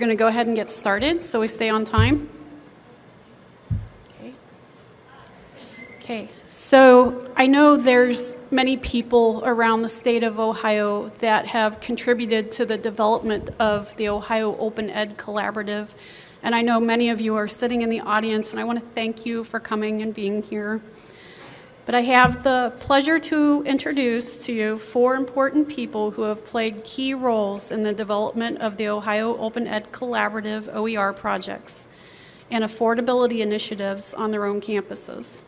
We're going to go ahead and get started so we stay on time. Okay. Okay, so I know there's many people around the state of Ohio that have contributed to the development of the Ohio Open Ed Collaborative. And I know many of you are sitting in the audience, and I want to thank you for coming and being here. But I have the pleasure to introduce to you four important people who have played key roles in the development of the Ohio Open Ed Collaborative OER projects and affordability initiatives on their own campuses.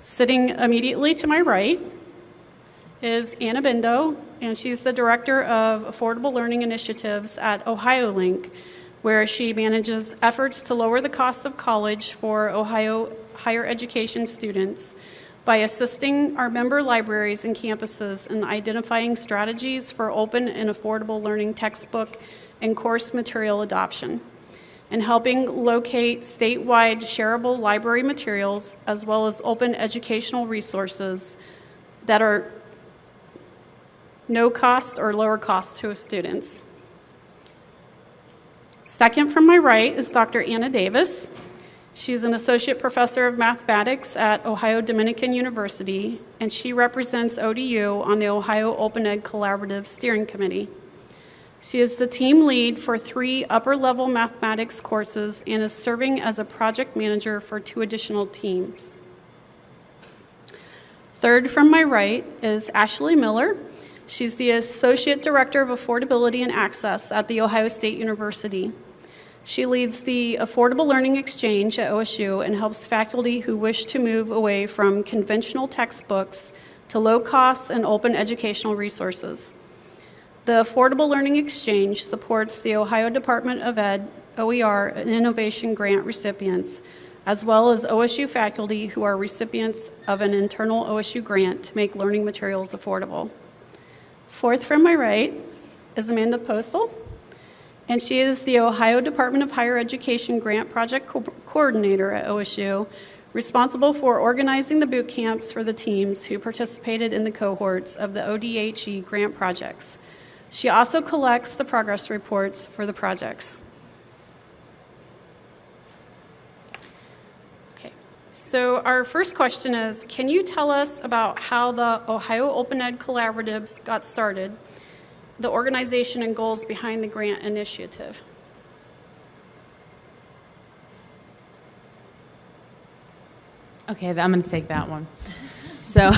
Sitting immediately to my right is Anna Bendo, and she's the Director of Affordable Learning Initiatives at OhioLink, where she manages efforts to lower the cost of college for Ohio higher education students by assisting our member libraries and campuses in identifying strategies for open and affordable learning textbook and course material adoption, and helping locate statewide shareable library materials as well as open educational resources that are no cost or lower cost to students. Second from my right is Dr. Anna Davis. She's an associate professor of mathematics at Ohio Dominican University, and she represents ODU on the Ohio Open Ed Collaborative Steering Committee. She is the team lead for three upper level mathematics courses and is serving as a project manager for two additional teams. Third from my right is Ashley Miller. She's the Associate Director of Affordability and Access at The Ohio State University. She leads the Affordable Learning Exchange at OSU and helps faculty who wish to move away from conventional textbooks to low cost and open educational resources. The Affordable Learning Exchange supports the Ohio Department of Ed, OER, and Innovation Grant recipients, as well as OSU faculty who are recipients of an internal OSU grant to make learning materials affordable. Fourth from my right is Amanda Postal and she is the Ohio Department of Higher Education Grant Project Co Coordinator at OSU, responsible for organizing the boot camps for the teams who participated in the cohorts of the ODHE grant projects. She also collects the progress reports for the projects. Okay, so our first question is, can you tell us about how the Ohio Open Ed Collaboratives got started the organization and goals behind the grant initiative. Okay, I'm going to take that one. So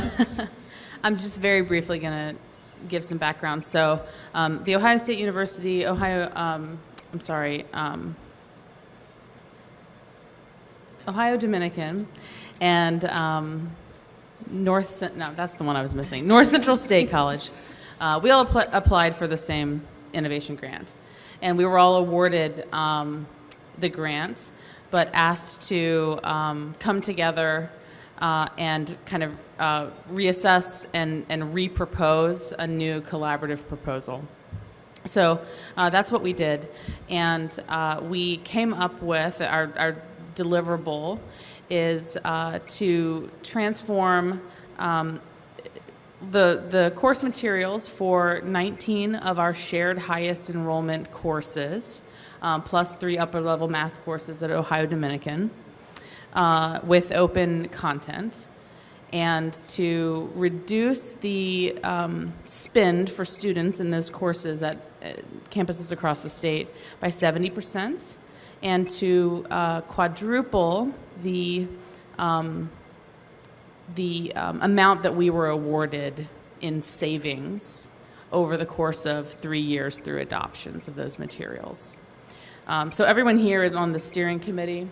I'm just very briefly going to give some background. So um, the Ohio State University, Ohio, um, I'm sorry, um, Ohio Dominican, and um, North, no, that's the one I was missing, North Central State College. Uh, we all apl applied for the same innovation grant. And we were all awarded um, the grant, but asked to um, come together uh, and kind of uh, reassess and, and repropose a new collaborative proposal. So uh, that's what we did. And uh, we came up with our, our deliverable is uh, to transform um, the, the course materials for 19 of our shared highest enrollment courses, um, plus three upper level math courses at Ohio Dominican uh, with open content. And to reduce the um, spend for students in those courses at uh, campuses across the state by 70% and to uh, quadruple the um, the um, amount that we were awarded in savings over the course of three years through adoptions of those materials. Um, so everyone here is on the steering committee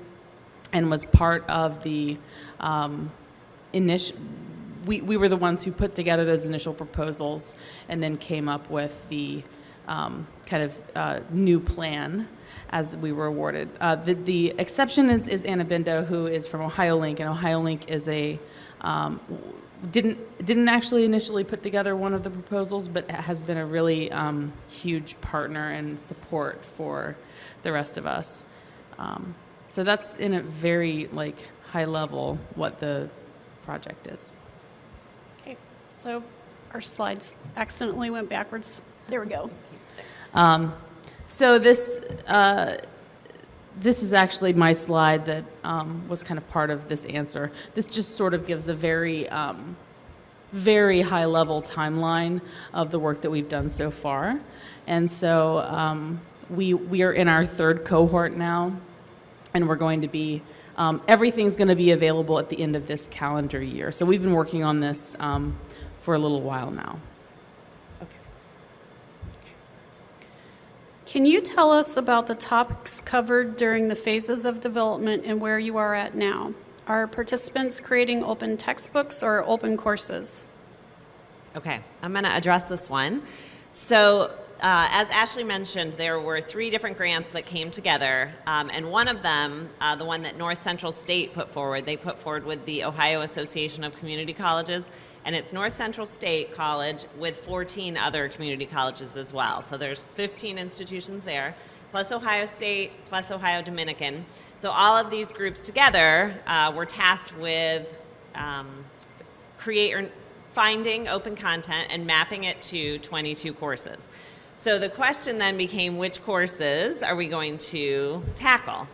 and was part of the um, initial, we, we were the ones who put together those initial proposals and then came up with the um, kind of uh, new plan as we were awarded. Uh, the, the exception is, is Anna Bendo, who is from OhioLink, and OhioLink is a um, didn't didn't actually initially put together one of the proposals, but has been a really um, huge partner and support for the rest of us. Um, so that's in a very like high level what the project is. Okay, so our slides accidentally went backwards. There we go. Um, So this, uh, this is actually my slide that um, was kind of part of this answer. This just sort of gives a very, um, very high-level timeline of the work that we've done so far. And so um, we, we are in our third cohort now, and we're going to be, um, everything's going to be available at the end of this calendar year. So we've been working on this um, for a little while now. Can you tell us about the topics covered during the phases of development and where you are at now? Are participants creating open textbooks or open courses? Okay, I'm going to address this one. So, uh, as Ashley mentioned, there were three different grants that came together, um, and one of them, uh, the one that North Central State put forward, they put forward with the Ohio Association of Community Colleges, and it's North Central State College with 14 other community colleges as well. So there's 15 institutions there, plus Ohio State, plus Ohio Dominican. So all of these groups together uh, were tasked with um, create or finding open content and mapping it to 22 courses. So the question then became which courses are we going to tackle?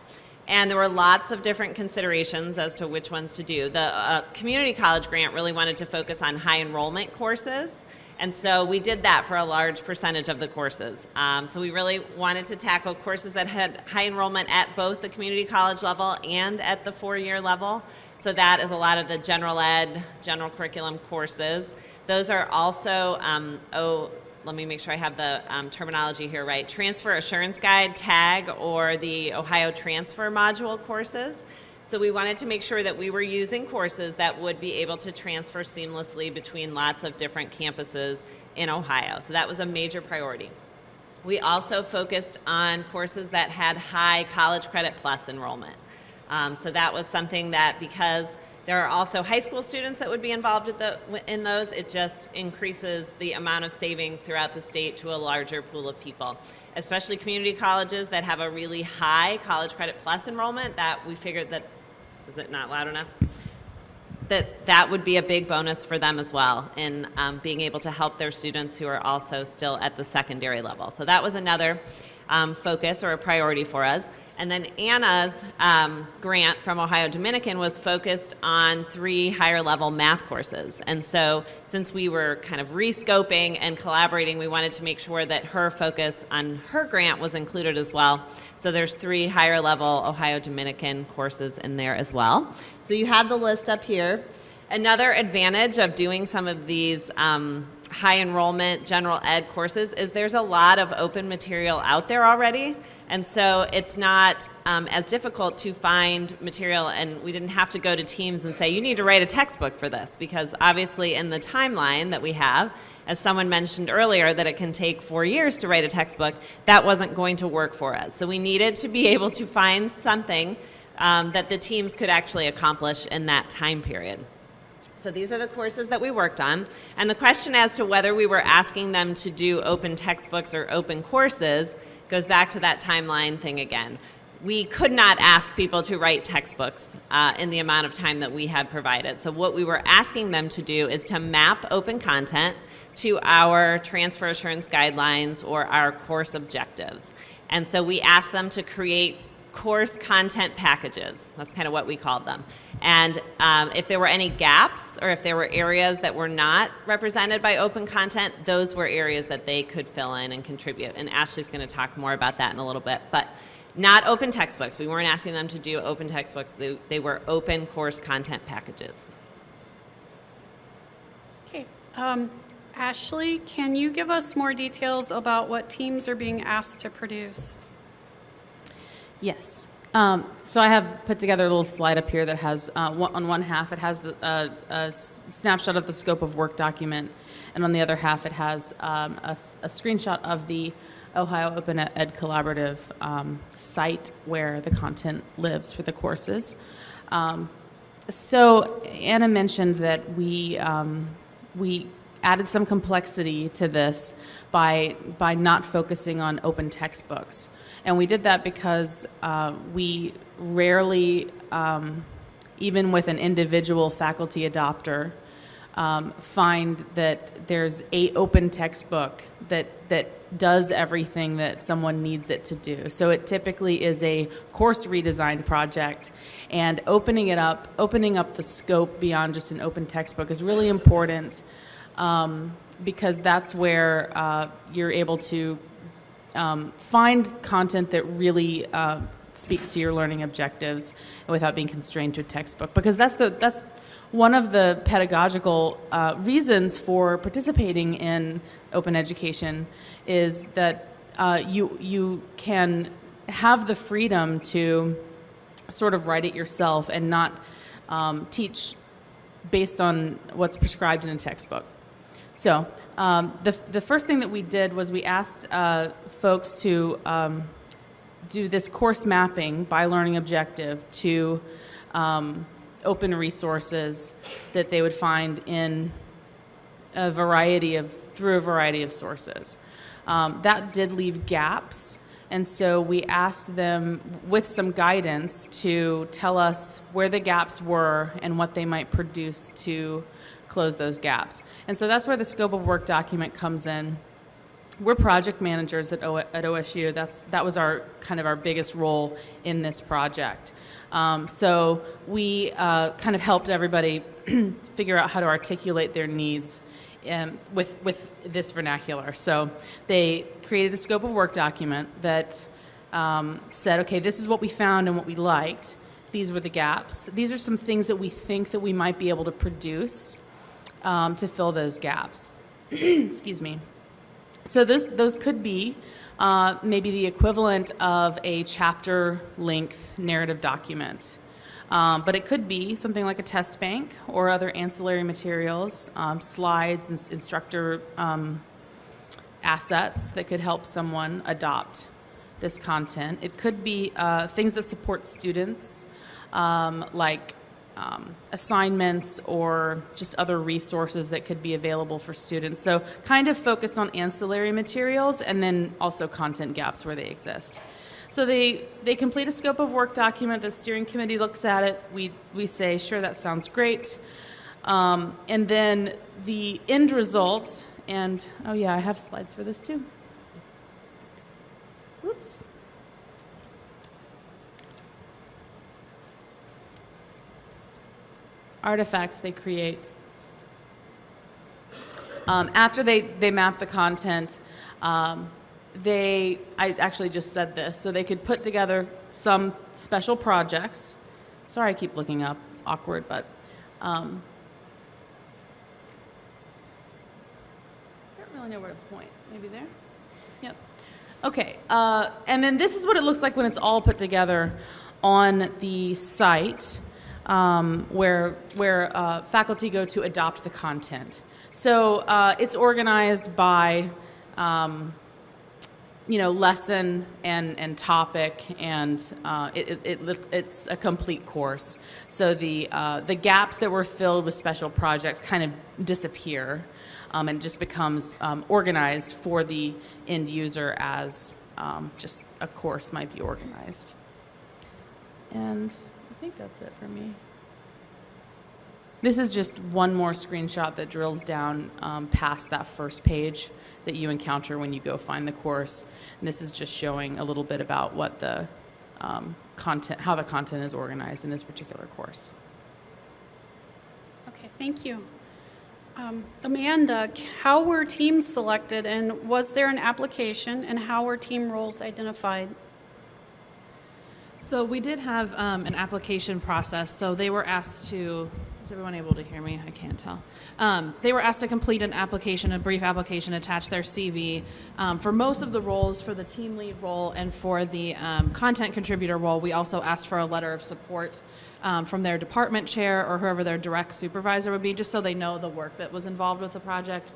And there were lots of different considerations as to which ones to do. The uh, community college grant really wanted to focus on high enrollment courses. And so we did that for a large percentage of the courses. Um, so we really wanted to tackle courses that had high enrollment at both the community college level and at the four-year level. So that is a lot of the general ed, general curriculum courses. Those are also, um, let me make sure I have the um, terminology here right, Transfer Assurance Guide, TAG, or the Ohio Transfer Module courses. So we wanted to make sure that we were using courses that would be able to transfer seamlessly between lots of different campuses in Ohio. So that was a major priority. We also focused on courses that had high College Credit Plus enrollment. Um, so that was something that because there are also high school students that would be involved the, in those. It just increases the amount of savings throughout the state to a larger pool of people, especially community colleges that have a really high College Credit Plus enrollment that we figured that, is it not loud enough? That that would be a big bonus for them as well in um, being able to help their students who are also still at the secondary level. So that was another um, focus or a priority for us. And then Anna's um, grant from Ohio Dominican was focused on three higher level math courses. And so since we were kind of rescoping and collaborating, we wanted to make sure that her focus on her grant was included as well. So there's three higher level Ohio Dominican courses in there as well. So you have the list up here. Another advantage of doing some of these um, high enrollment general ed courses is there's a lot of open material out there already. And so it's not um, as difficult to find material, and we didn't have to go to teams and say, you need to write a textbook for this, because obviously in the timeline that we have, as someone mentioned earlier, that it can take four years to write a textbook, that wasn't going to work for us. So we needed to be able to find something um, that the teams could actually accomplish in that time period. So these are the courses that we worked on. And the question as to whether we were asking them to do open textbooks or open courses goes back to that timeline thing again. We could not ask people to write textbooks uh, in the amount of time that we had provided. So what we were asking them to do is to map open content to our transfer assurance guidelines or our course objectives. And so we asked them to create course content packages. That's kind of what we called them. And um, if there were any gaps or if there were areas that were not represented by open content, those were areas that they could fill in and contribute. And Ashley's going to talk more about that in a little bit. But not open textbooks. We weren't asking them to do open textbooks. They, they were open course content packages. Okay. Um, Ashley, can you give us more details about what teams are being asked to produce? Yes. Um, so I have put together a little slide up here that has, uh, one, on one half, it has the, uh, a snapshot of the scope of work document, and on the other half, it has um, a, a, screenshot of the Ohio Open Ed Collaborative um, site where the content lives for the courses. Um, so Anna mentioned that we, um, we added some complexity to this by, by not focusing on open textbooks. And we did that because uh, we rarely, um, even with an individual faculty adopter, um, find that there's a open textbook that that does everything that someone needs it to do. So it typically is a course redesign project, and opening it up, opening up the scope beyond just an open textbook is really important um, because that's where uh, you're able to um, find content that really uh, speaks to your learning objectives without being constrained to a textbook because that's the that's one of the pedagogical uh, reasons for participating in open education is that uh, you you can have the freedom to sort of write it yourself and not um, teach based on what's prescribed in a textbook. So um, the, the first thing that we did was we asked uh, folks to um, do this course mapping by learning objective to um, open resources that they would find in a variety of through a variety of sources. Um, that did leave gaps, and so we asked them with some guidance to tell us where the gaps were and what they might produce to close those gaps. And so that's where the scope of work document comes in. We're project managers at, o- at OSU. That's, that was our kind of our biggest role in this project. Um, so we uh, kind of helped everybody figure out how to articulate their needs um, with, with this vernacular. So they created a scope of work document that um, said, okay, this is what we found and what we liked. These were the gaps. These are some things that we think that we might be able to produce um, to fill those gaps. Excuse me. So this, those could be uh, maybe the equivalent of a chapter length narrative document. Um, but it could be something like a test bank or other ancillary materials, um, slides and instructor um, assets that could help someone adopt this content. It could be uh, things that support students, um, like um, assignments or just other resources that could be available for students. So, kind of focused on ancillary materials and then also content gaps where they exist. So they, they complete a scope of work document. The steering committee looks at it. We, we say, sure, that sounds great. Um, and then the end result, and oh yeah, I have slides for this too. Whoops. Artifacts they create. Um, after they, they map the content, um, they, I actually just said this, so they could put together some special projects. Sorry, I keep looking up, it's awkward, but. Um, I don't really know where to point. Maybe there? Yep. Okay, uh, and then this is what it looks like when it's all put together on the site um, where, where uh, faculty go to adopt the content. So uh, it's organized by, um, you know, lesson and, and topic, and uh, it, it, it, it's a complete course. So the, uh, the gaps that were filled with special projects kind of disappear um, and just becomes um, organized for the end user as um, just a course might be organized. And think that's it for me. This is just one more screenshot that drills down um, past that first page that you encounter when you go find the course. And this is just showing a little bit about what the um, content, how the content is organized in this particular course. Okay, thank you. Um, Amanda, how were teams selected, and was there an application, and how were team roles identified? So we did have um, an application process. So they were asked to. Is everyone able to hear me? I can't tell. Um, they were asked to complete an application, a brief application, attach their CV. Um, for most of the roles, for the team lead role and for the um, content contributor role, we also asked for a letter of support um, from their department chair or whoever their direct supervisor would be, just so they know the work that was involved with the project.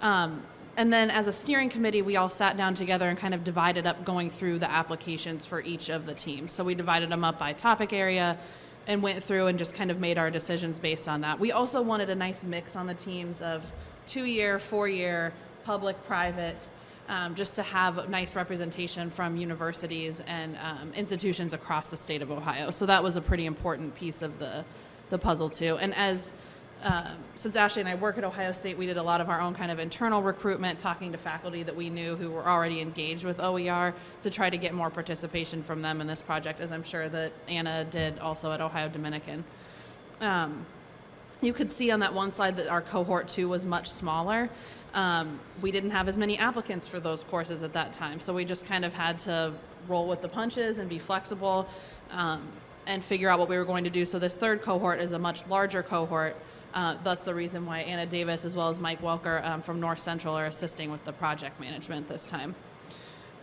Um, and then as a steering committee, we all sat down together and kind of divided up going through the applications for each of the teams. So we divided them up by topic area and went through and just kind of made our decisions based on that. We also wanted a nice mix on the teams of two year, four year, public, private, um, just to have nice representation from universities and um, institutions across the state of Ohio. So that was a pretty important piece of the, the puzzle, too. And as um, since Ashley and I work at Ohio State, we did a lot of our own kind of internal recruitment, talking to faculty that we knew who were already engaged with OER to try to get more participation from them in this project, as I'm sure that Anna did also at Ohio Dominican. Um, you could see on that one slide that our cohort two was much smaller. Um, we didn't have as many applicants for those courses at that time, so we just kind of had to roll with the punches and be flexible um, and figure out what we were going to do. So this third cohort is a much larger cohort. Uh, thus, the reason why Anna Davis as well as Mike Welker um, from North Central are assisting with the project management this time.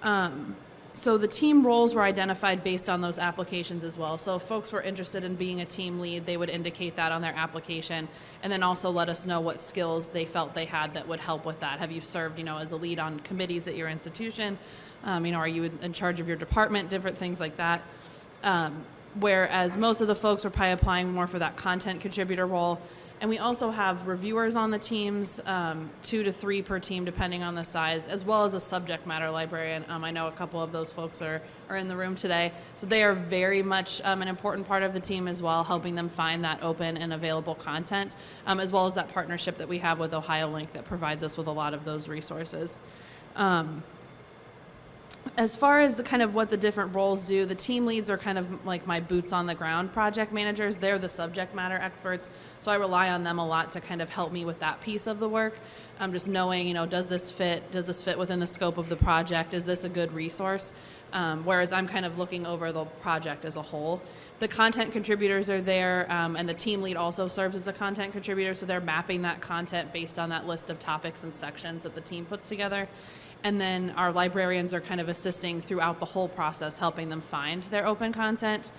Um, so the team roles were identified based on those applications as well. So if folks were interested in being a team lead, they would indicate that on their application, and then also let us know what skills they felt they had that would help with that. Have you served, you know, as a lead on committees at your institution? Um, you know, are you in- in charge of your department? Different things like that. Um, whereas most of the folks were probably applying more for that content contributor role. And we also have reviewers on the teams, um, two to three per team, depending on the size, as well as a subject matter librarian. Um, I know a couple of those folks are, are in the room today. So they are very much um, an important part of the team as well, helping them find that open and available content, um, as well as that partnership that we have with Ohio Link that provides us with a lot of those resources. As far as the kind of what the different roles do, the team leads are kind of like my boots on the ground project managers. They're the subject matter experts, so I rely on them a lot to kind of help me with that piece of the work. Um, just knowing, you know, does this fit? Does this fit within the scope of the project? Is this a good resource? Um, whereas I'm kind of looking over the project as a whole. The content contributors are there, um, and the team lead also serves as a content contributor, so they're mapping that content based on that list of topics and sections that the team puts together. And then our librarians are kind of assisting throughout the whole process, helping them find their open content.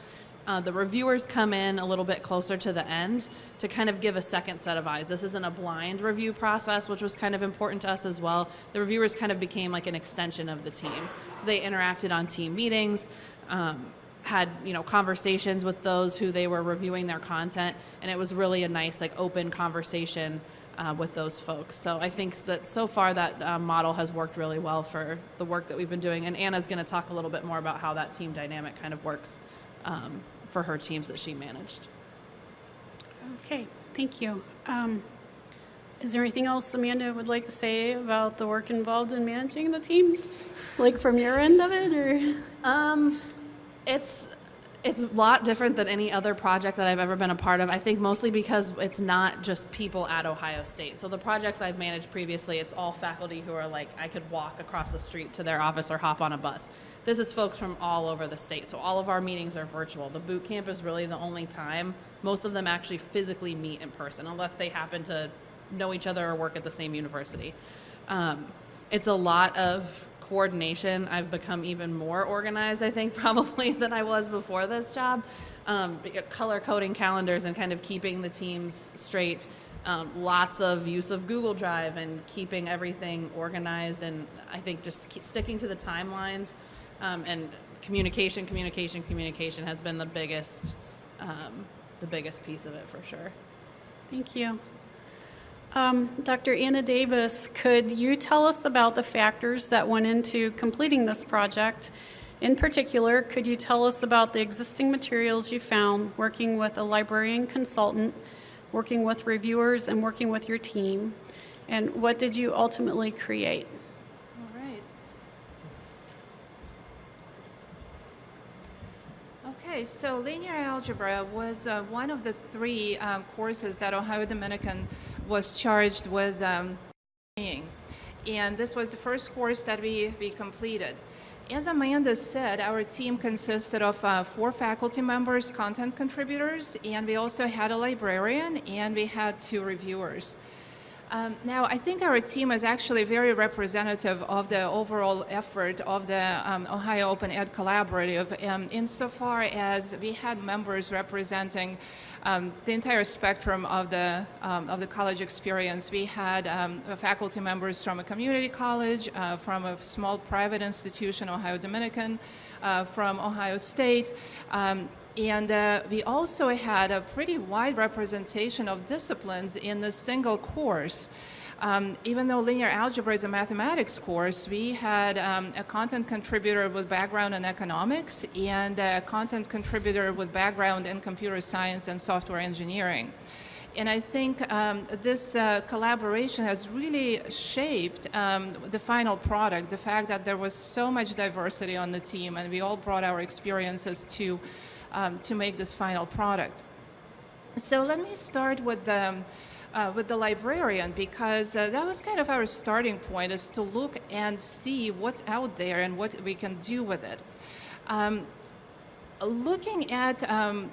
Uh, the reviewers come in a little bit closer to the end to kind of give a second set of eyes. This isn't a blind review process, which was kind of important to us as well. The reviewers kind of became like an extension of the team. So they interacted on team meetings, um, had you know conversations with those who they were reviewing their content, and it was really a nice like open conversation uh, with those folks. So I think that so far that uh, model has worked really well for the work that we've been doing. And Anna's going to talk a little bit more about how that team dynamic kind of works um, for her teams that she managed. Okay, thank you. Um, Is there anything else Amanda would like to say about the work involved in managing the teams? Like from your end of it, or? Um, it's it's a lot different than any other project that I've ever been a part of. I think mostly because it's not just people at Ohio State. So the projects I've managed previously, it's all faculty who are like I could walk across the street to their office or hop on a bus. This is folks from all over the state. So all of our meetings are virtual. The boot camp is really the only time most of them actually physically meet in person unless they happen to know each other or work at the same university. Um, it's a lot of coordination. I've become even more organized, I think, probably than I was before this job. Um, color coding calendars and kind of keeping the teams straight. Um, lots of use of Google Drive and keeping everything organized, and I think just sticking to the timelines um, and communication, communication, communication has been the biggest, um, the biggest piece of it for sure. Thank you. Um, Dr. Anna Davis, could you tell us about the factors that went into completing this project? In particular, could you tell us about the existing materials you found working with a librarian consultant, working with reviewers, and working with your team? And what did you ultimately create? All right. Okay, so linear algebra was uh, one of the three um, courses that Ohio Dominican was charged with um. And this was the first course that we, we completed. As Amanda said, our team consisted of uh, four faculty members, content contributors, and we also had a librarian, and we had two reviewers. Um, now, I think our team is actually very representative of the overall effort of the um, Ohio Open Ed Collaborative um, insofar as we had members representing um, the entire spectrum of the, um, of the college experience. We had um, faculty members from a community college, uh, from a small private institution, Ohio Dominican, uh, from Ohio State, and uh, we also had a pretty wide representation of disciplines in the single course. Um, even though linear algebra is a mathematics course, we had um, a content contributor with background in economics and a content contributor with background in computer science and software engineering. And I think um, this uh, collaboration has really shaped um, the final product. The fact that there was so much diversity on the team, and we all brought our experiences to um, to make this final product. So let me start with the uh, with the librarian because uh, that was kind of our starting point is to look and see what's out there and what we can do with it. Um, looking at um,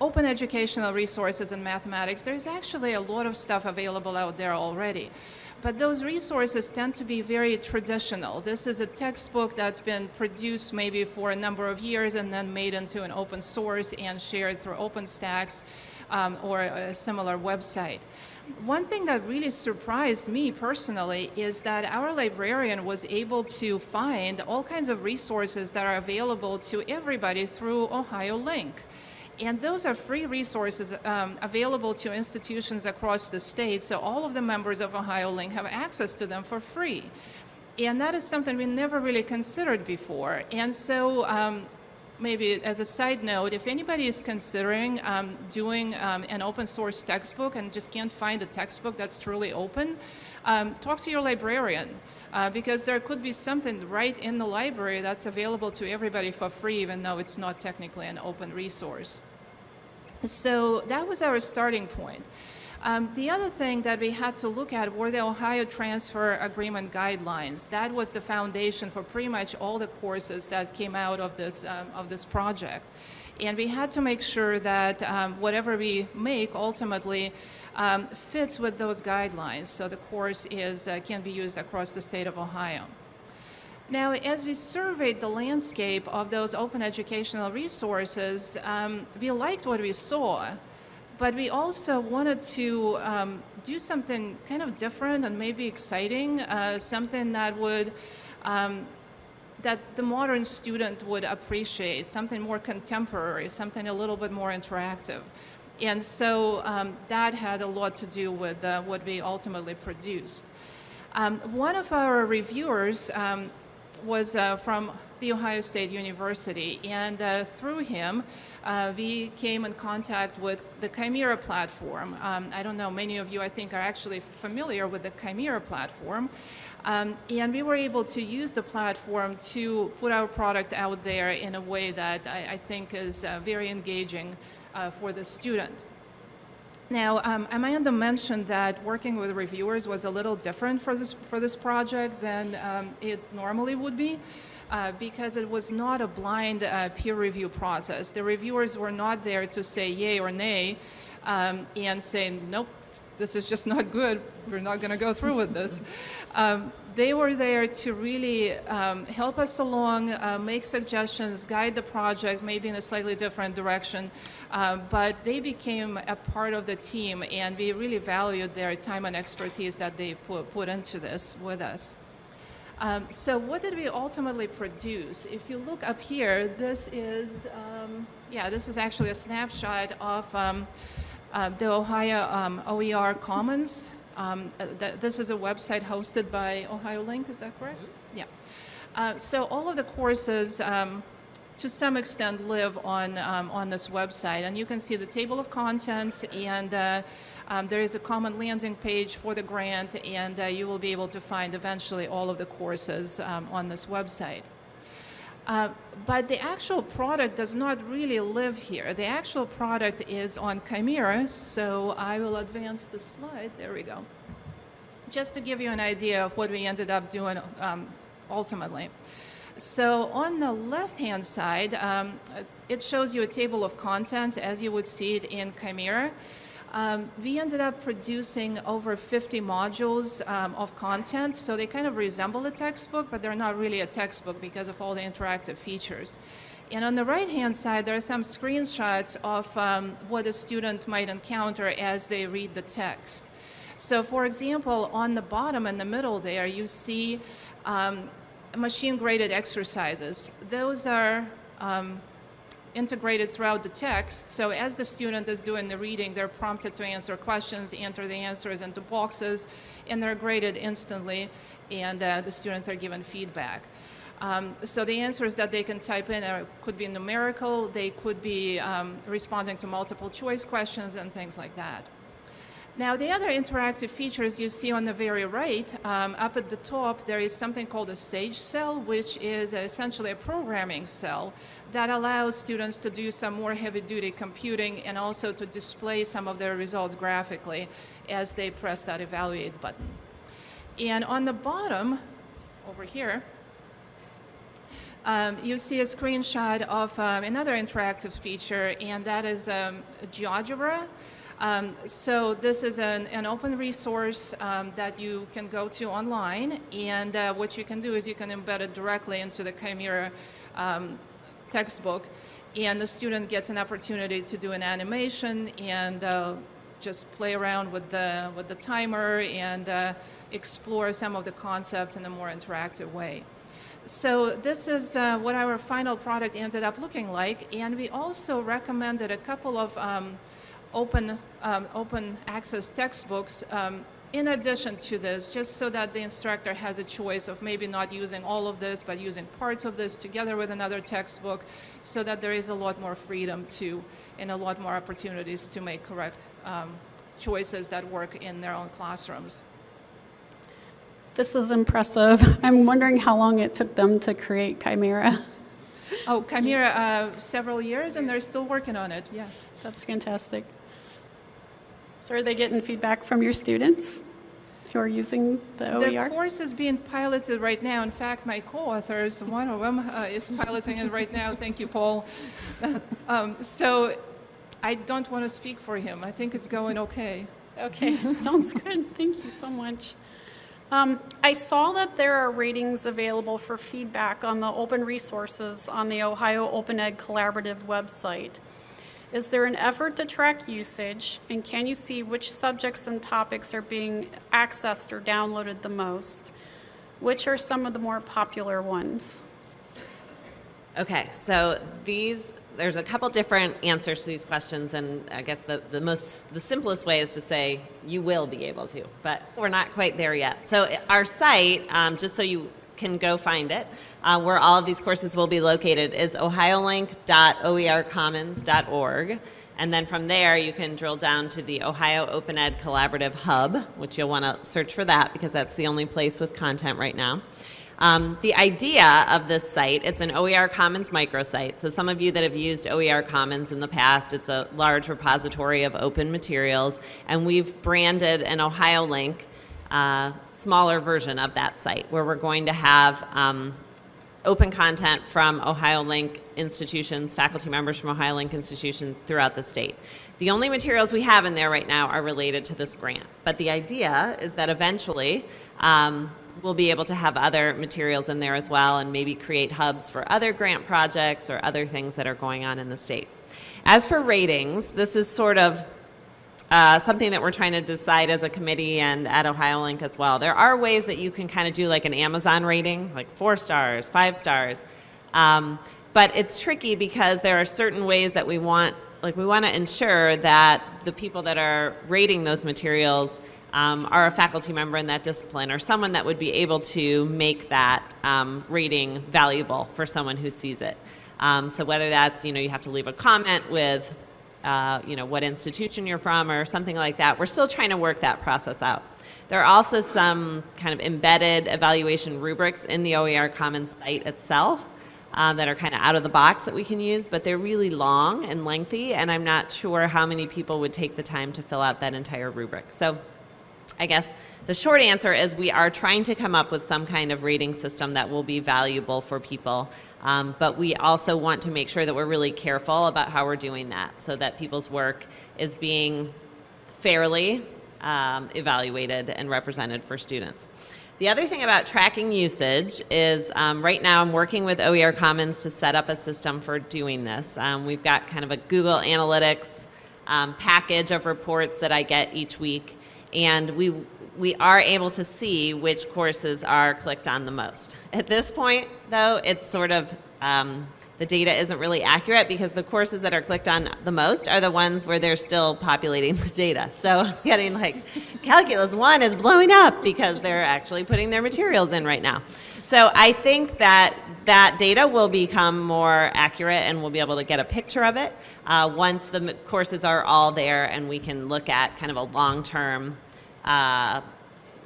open educational resources in mathematics, there's actually a lot of stuff available out there already. But those resources tend to be very traditional. This is a textbook that's been produced maybe for a number of years and then made into an open source and shared through OpenStax um, or a similar website. One thing that really surprised me personally is that our librarian was able to find all kinds of resources that are available to everybody through Ohio Link. And those are free resources um, available to institutions across the state, so all of the members of Ohio Link have access to them for free. And that is something we never really considered before. And so um, maybe as a side note, if anybody is considering um, doing um, an open source textbook and just can't find a textbook that's truly open, um, talk to your librarian. Uh, because there could be something right in the library that's available to everybody for free, even though it's not technically an open resource. So that was our starting point. Um, the other thing that we had to look at were the Ohio Transfer Agreement guidelines. That was the foundation for pretty much all the courses that came out of this, um, of this project. And we had to make sure that um, whatever we make ultimately um, fits with those guidelines so the course is, uh, can be used across the state of Ohio. Now, as we surveyed the landscape of those open educational resources, um, we liked what we saw, but we also wanted to um, do something kind of different and maybe exciting, uh, something that would um, that the modern student would appreciate, something more contemporary, something a little bit more interactive. And so um, that had a lot to do with uh, what we ultimately produced. Um, one of our reviewers um, was uh, from the Ohio State University, and uh, through him, uh, we came in contact with the Ximera platform. Um, I don't know, many of you, I think, are actually familiar with the Ximera platform. Um, and we were able to use the platform to put our product out there in a way that I, I think is uh, very engaging uh, for the student. Now, um, Amanda mentioned that working with reviewers was a little different for this, for this project than um, it normally would be. Uh, because it was not a blind uh, peer review process. The reviewers were not there to say yay or nay um, and say, nope, this is just not good, we're not going to go through with this. Um, they were there to really um, help us along, uh, make suggestions, guide the project, maybe in a slightly different direction. Uh, but they became a part of the team, and we really valued their time and expertise that they put, put into this with us. Um, so what did we ultimately produce? If you look up here, this is, um, yeah, this is actually a snapshot of um, uh, the Ohio um, OER Commons. Um, uh, th this is a website hosted by Ohio Link, is that correct? Mm -hmm. Yeah. Uh, so all of the courses um, to some extent live on, um, on this website. And you can see the table of contents and uh, um, there is a common landing page for the grant and uh, you will be able to find eventually all of the courses um, on this website. Uh, but the actual product does not really live here. The actual product is on Ximera, so I will advance the slide. There we go. Just to give you an idea of what we ended up doing um, ultimately. So on the left-hand side, um, it shows you a table of contents as you would see it in Ximera. Um, we ended up producing over 50 modules um, of content, so they kind of resemble a textbook, but they're not really a textbook because of all the interactive features. And on the right-hand side, there are some screenshots of um, what a student might encounter as they read the text. So for example, on the bottom and the middle there, you see um, machine-graded exercises. Those are um, integrated throughout the text. So as the student is doing the reading, they're prompted to answer questions, enter the answers into boxes, and they're graded instantly, and uh, the students are given feedback. Um, so the answers that they can type in are, could be numerical, they could be um, responding to multiple choice questions and things like that. Now, the other interactive features you see on the very right, um, up at the top, there is something called a Sage cell, which is essentially a programming cell that allows students to do some more heavy-duty computing and also to display some of their results graphically as they press that evaluate button. And on the bottom, over here, um, you see a screenshot of um, another interactive feature, and that is um, GeoGebra. Um, so this is an, an open resource um, that you can go to online, and uh, what you can do is you can embed it directly into the Ximera um, textbook, and the student gets an opportunity to do an animation and uh, just play around with the, with the timer and uh, explore some of the concepts in a more interactive way. So this is uh, what our final product ended up looking like, and we also recommended a couple of um, open, um, open access textbooks um, in addition to this, just so that the instructor has a choice of maybe not using all of this, but using parts of this together with another textbook, so that there is a lot more freedom to, and a lot more opportunities to make correct um, choices that work in their own classrooms. This is impressive. I'm wondering how long it took them to create Ximera. Oh, Ximera, uh, several years, and they're still working on it, yeah. That's fantastic. So are they getting feedback from your students who are using the OER? The OER? course is being piloted right now. In fact, my co-authors, one of them uh, is piloting it right now. Thank you, Paul. um, so I don't want to speak for him. I think it's going okay. Okay, sounds good. Thank you so much. Um, I saw that there are ratings available for feedback on the open resources on the Ohio Open Ed Collaborative website. Is there an effort to track usage, and can you see which subjects and topics are being accessed or downloaded the most? Which are some of the more popular ones? Okay, so these, there's a couple different answers to these questions, and I guess the, the most, the simplest way is to say you will be able to, but we're not quite there yet. So our site, um, just so you can go find it, uh, where all of these courses will be located, is ohiolink.oercommons.org. And then from there, you can drill down to the Ohio Open Ed Collaborative Hub, which you'll want to search for that because that's the only place with content right now. Um, the idea of this site, it's an OER Commons microsite. So some of you that have used OER Commons in the past, it's a large repository of open materials, and we've branded an Ohio link, uh, smaller version of that site, where we're going to have um, open content from Ohio Link institutions, faculty members from Ohio Link institutions throughout the state. The only materials we have in there right now are related to this grant, but the idea is that eventually um, we'll be able to have other materials in there as well and maybe create hubs for other grant projects or other things that are going on in the state. As for ratings, this is sort of uh, something that we're trying to decide as a committee and at OhioLink as well. There are ways that you can kind of do like an Amazon rating, like four stars, five stars. Um, but it's tricky because there are certain ways that we want, like we want to ensure that the people that are rating those materials um, are a faculty member in that discipline or someone that would be able to make that um, rating valuable for someone who sees it. Um, so whether that's, you know, you have to leave a comment with, uh, you know, what institution you're from or something like that, we're still trying to work that process out. There are also some kind of embedded evaluation rubrics in the OER Commons site itself um, that are kind of out of the box that we can use, but they're really long and lengthy, and I'm not sure how many people would take the time to fill out that entire rubric. So I guess the short answer is we are trying to come up with some kind of rating system that will be valuable for people. Um, but we also want to make sure that we're really careful about how we're doing that so that people's work is being fairly um, evaluated and represented for students. The other thing about tracking usage is um, right now I'm working with OER Commons to set up a system for doing this. Um, we've got kind of a Google Analytics um, package of reports that I get each week and we we are able to see which courses are clicked on the most. At this point, though, it's sort of um, the data isn't really accurate because the courses that are clicked on the most are the ones where they're still populating the data. So getting like Calculus 1 is blowing up because they're actually putting their materials in right now. So I think that that data will become more accurate and we'll be able to get a picture of it uh, once the courses are all there and we can look at kind of a long-term uh,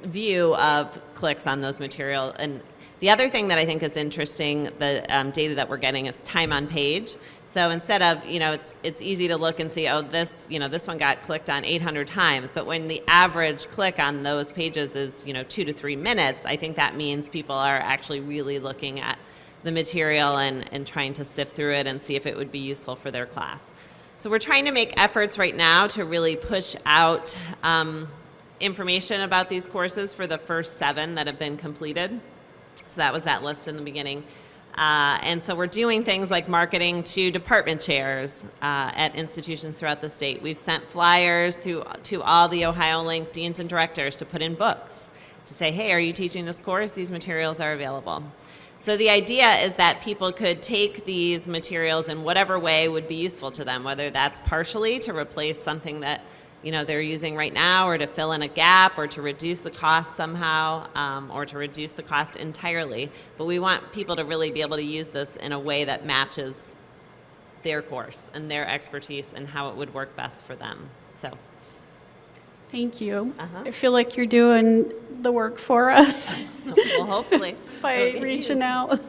view of clicks on those material. And the other thing that I think is interesting, the um, data that we're getting is time on page. So instead of, you know, it's, it's easy to look and see, oh, this, you know, this one got clicked on 800 times, but when the average click on those pages is, you know, two to three minutes, I think that means people are actually really looking at the material and, and trying to sift through it and see if it would be useful for their class. So we're trying to make efforts right now to really push out um, information about these courses for the first seven that have been completed. So that was that list in the beginning. Uh, and so we're doing things like marketing to department chairs uh, at institutions throughout the state. We've sent flyers through, to all the Ohio Link deans and directors to put in books to say, hey, are you teaching this course? These materials are available. So the idea is that people could take these materials in whatever way would be useful to them, whether that's partially to replace something that you know they're using right now, or to fill in a gap, or to reduce the cost somehow, um, or to reduce the cost entirely. But we want people to really be able to use this in a way that matches their course and their expertise and how it would work best for them. So. Thank you. Uh-huh. I feel like you're doing the work for us well, hopefully. by reaching used. out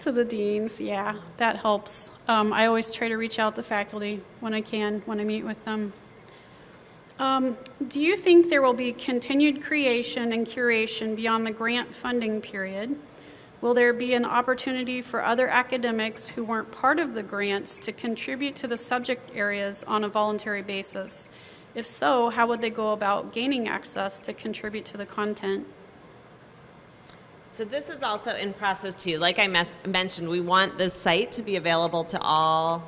to the deans. Yeah, that helps. Um, I always try to reach out to faculty when I can, when I meet with them. Um, do you think there will be continued creation and curation beyond the grant funding period? Will there be an opportunity for other academics who weren't part of the grants to contribute to the subject areas on a voluntary basis? If so, how would they go about gaining access to contribute to the content? So this is also in process too. Like I mentioned, we want this site to be available to all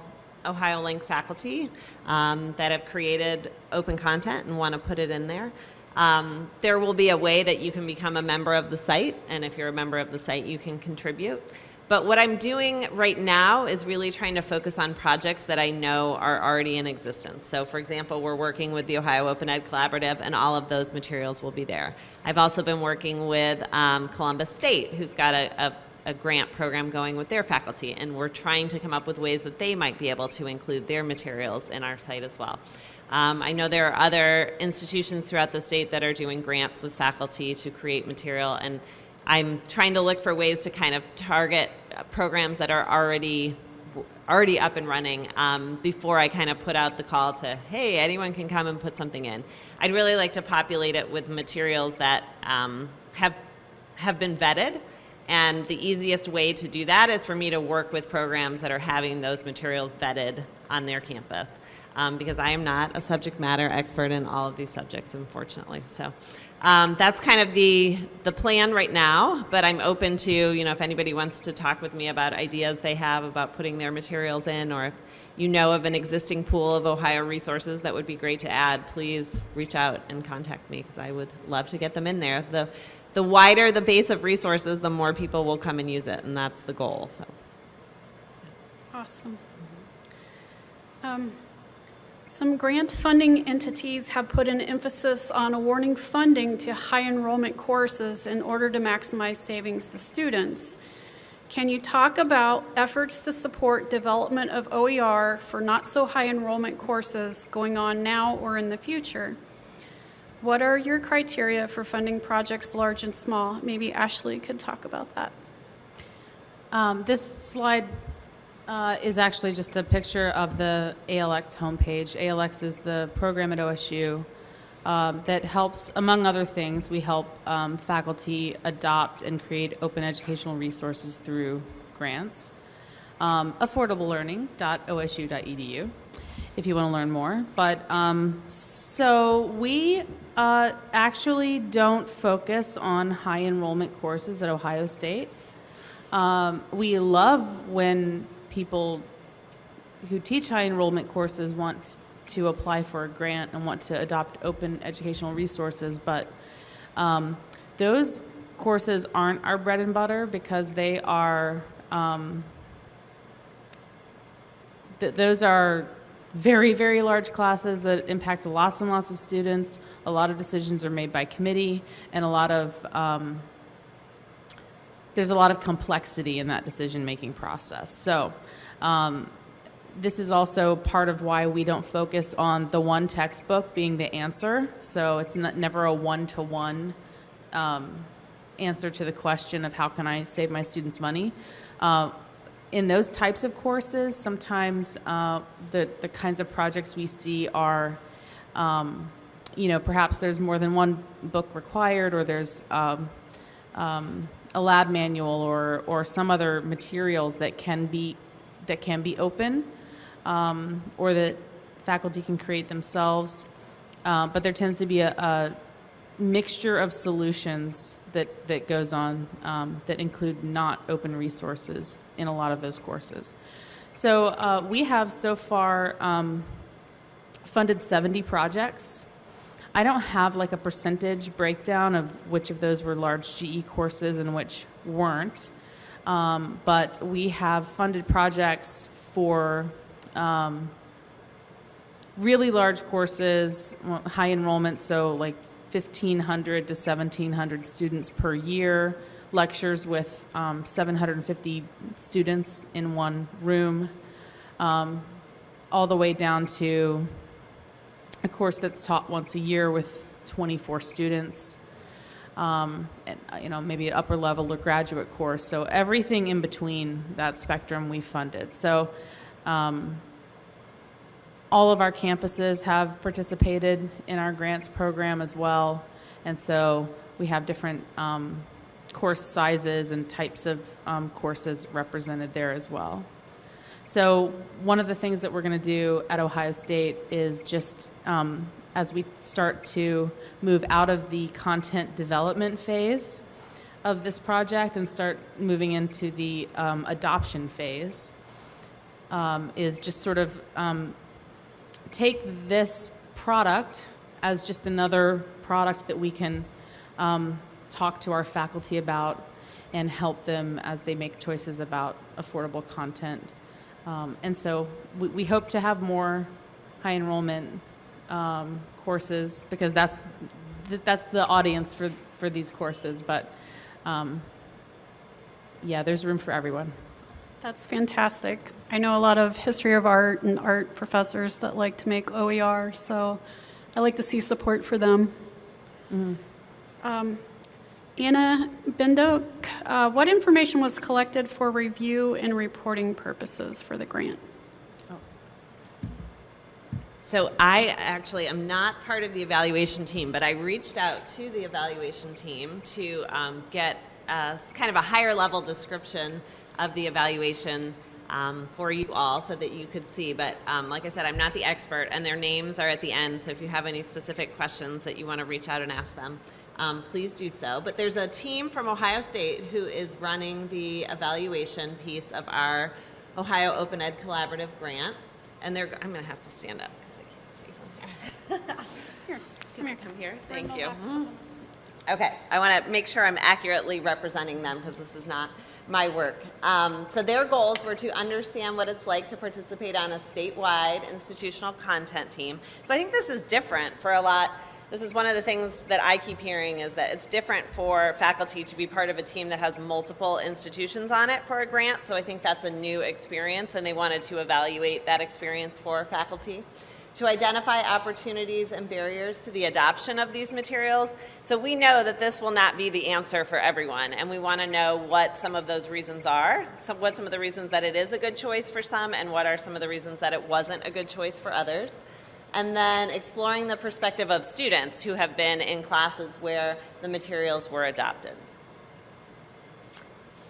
Ohio Link faculty um, that have created open content and want to put it in there. Um, there will be a way that you can become a member of the site, and if you're a member of the site, you can contribute. But what I'm doing right now is really trying to focus on projects that I know are already in existence. So, for example, we're working with the Ohio Open Ed Collaborative, and all of those materials will be there. I've also been working with um, Columbus State, who's got a, a, a grant program going with their faculty, and we're trying to come up with ways that they might be able to include their materials in our site as well. Um, I know there are other institutions throughout the state that are doing grants with faculty to create material, and I'm trying to look for ways to kind of target programs that are already already up and running um, before I kind of put out the call to, hey, anyone can come and put something in. I'd really like to populate it with materials that um, have have been vetted. And the easiest way to do that is for me to work with programs that are having those materials vetted on their campus. Um, because I am not a subject matter expert in all of these subjects, unfortunately. So um, that's kind of the the plan right now. But I'm open to you know if anybody wants to talk with me about ideas they have about putting their materials in, or if you know of an existing pool of Ohio resources that would be great to add, please reach out and contact me because I would love to get them in there. The the wider the base of resources, the more people will come and use it, and that's the goal. So. Awesome. Um, some grant funding entities have put an emphasis on awarding funding to high enrollment courses in order to maximize savings to students. Can you talk about efforts to support development of OER for not so high enrollment courses going on now or in the future? What are your criteria for funding projects large and small? Maybe Ashley could talk about that. Um, this slide uh, is actually just a picture of the ALX homepage. ALX is the program at OSU um, that helps, among other things, we help um, faculty adopt and create open educational resources through grants. Um, affordablelearning.osu.edu if you want to learn more. But um, so we uh, actually don't focus on high enrollment courses at Ohio State. Um, we love when people who teach high enrollment courses want to apply for a grant and want to adopt open educational resources, but um, those courses aren't our bread and butter because they are um, th- those are very very large classes that impact lots and lots of students. A lot of decisions are made by committee, and a lot of um, there's a lot of complexity in that decision making process. So, um, this is also part of why we don't focus on the one textbook being the answer. So, it's not, never a one to one answer to the question of how can I save my students money. Uh, in those types of courses, sometimes uh, the, the kinds of projects we see are, um, you know, perhaps there's more than one book required or there's um, um, a lab manual or, or some other materials that can be, that can be open um, or that faculty can create themselves. Uh, but there tends to be a, a mixture of solutions that, that goes on um, that include not open resources in a lot of those courses. So uh, we have so far um, funded 70 projects. I don't have like a percentage breakdown of which of those were large GE courses and which weren't. Um, but we have funded projects for um, really large courses, high enrollment, so like 1,500 to 1,700 students per year, lectures with um, 750 students in one room, um, all the way down to a course that's taught once a year with 24 students. Um, and, uh, you know, maybe an upper level or graduate course. So everything in between that spectrum we funded. So um, all of our campuses have participated in our grants program as well. And so we have different um, course sizes and types of um, courses represented there as well. So one of the things that we're going to do at Ohio State is just um, as we start to move out of the content development phase of this project and start moving into the um, adoption phase, um, is just sort of um, take this product as just another product that we can um, talk to our faculty about and help them as they make choices about affordable content. Um, and so we, we, hope to have more high enrollment um, courses because that's th that's the audience for for these courses. But um, yeah, there's room for everyone. That's fantastic. I know a lot of history of art and art professors that like to make OER, so I like to see support for them. Um, Anna Bendo, uh, what information was collected for review and reporting purposes for the grant? So I actually am not part of the evaluation team, but I reached out to the evaluation team to um, get a, kind of a higher level description of the evaluation um, for you all so that you could see. But um, like I said, I'm not the expert, and their names are at the end. So if you have any specific questions that you want to reach out and ask them, um, please do so. But there's a team from Ohio State who is running the evaluation piece of our Ohio Open Ed Collaborative grant. And they're, I'm going to have to stand up because I can't see from here. Here, come here. Come here. Thank you. Okay, I want to make sure I'm accurately representing them because this is not my work. Um, so their goals were to understand what it's like to participate on a statewide institutional content team. So I think this is different for a lot. This is one of the things that I keep hearing is that it's different for faculty to be part of a team that has multiple institutions on it for a grant. So I think that's a new experience and they wanted to evaluate that experience for faculty to identify opportunities and barriers to the adoption of these materials. So we know that this will not be the answer for everyone, and we want to know what some of those reasons are, so what some of the reasons that it is a good choice for some, and what are some of the reasons that it wasn't a good choice for others. And then exploring the perspective of students who have been in classes where the materials were adopted.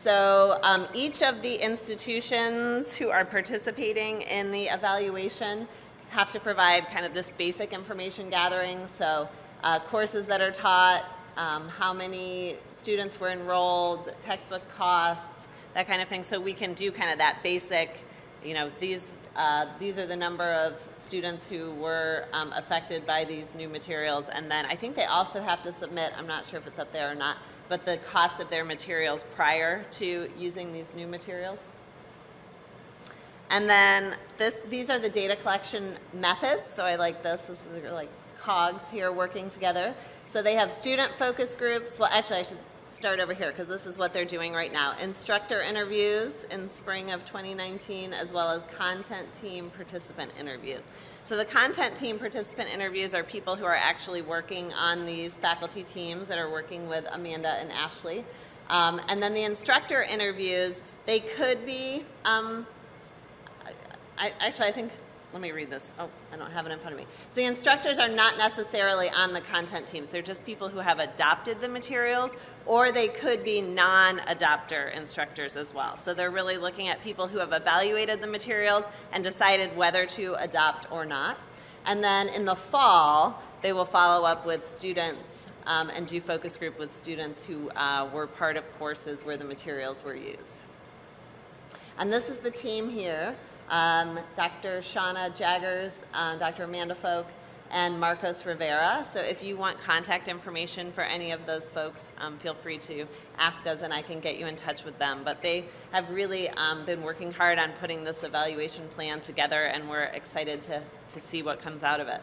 So um, each of the institutions who are participating in the evaluation have to provide kind of this basic information gathering. So uh, courses that are taught, um, how many students were enrolled, textbook costs, that kind of thing. So we can do kind of that basic, you know, these, uh, these are the number of students who were um, affected by these new materials. And then I think they also have to submit, I'm not sure if it's up there or not, but the cost of their materials prior to using these new materials. And then this, these are the data collection methods. So I like this. This is like cogs here working together. So they have student focus groups. Well, actually, I should start over here because this is what they're doing right now. Instructor interviews in spring of 2019, as well as content team participant interviews. So the content team participant interviews are people who are actually working on these faculty teams that are working with Amanda and Ashley. Um, and then the instructor interviews, they could be, um, I, actually, I think, let me read this. Oh, I don't have it in front of me. So the instructors are not necessarily on the content teams. They're just people who have adopted the materials, or they could be non-adopter instructors as well. So they're really looking at people who have evaluated the materials and decided whether to adopt or not. And then in the fall, they will follow up with students um, and do focus group with students who uh, were part of courses where the materials were used. And this is the team here. Um, Dr. Shanna Jaggars, uh, Dr. Amanda Folk, and Marcos Rivera. So if you want contact information for any of those folks, um, feel free to ask us and I can get you in touch with them. But they have really um, been working hard on putting this evaluation plan together and we're excited to, to see what comes out of it.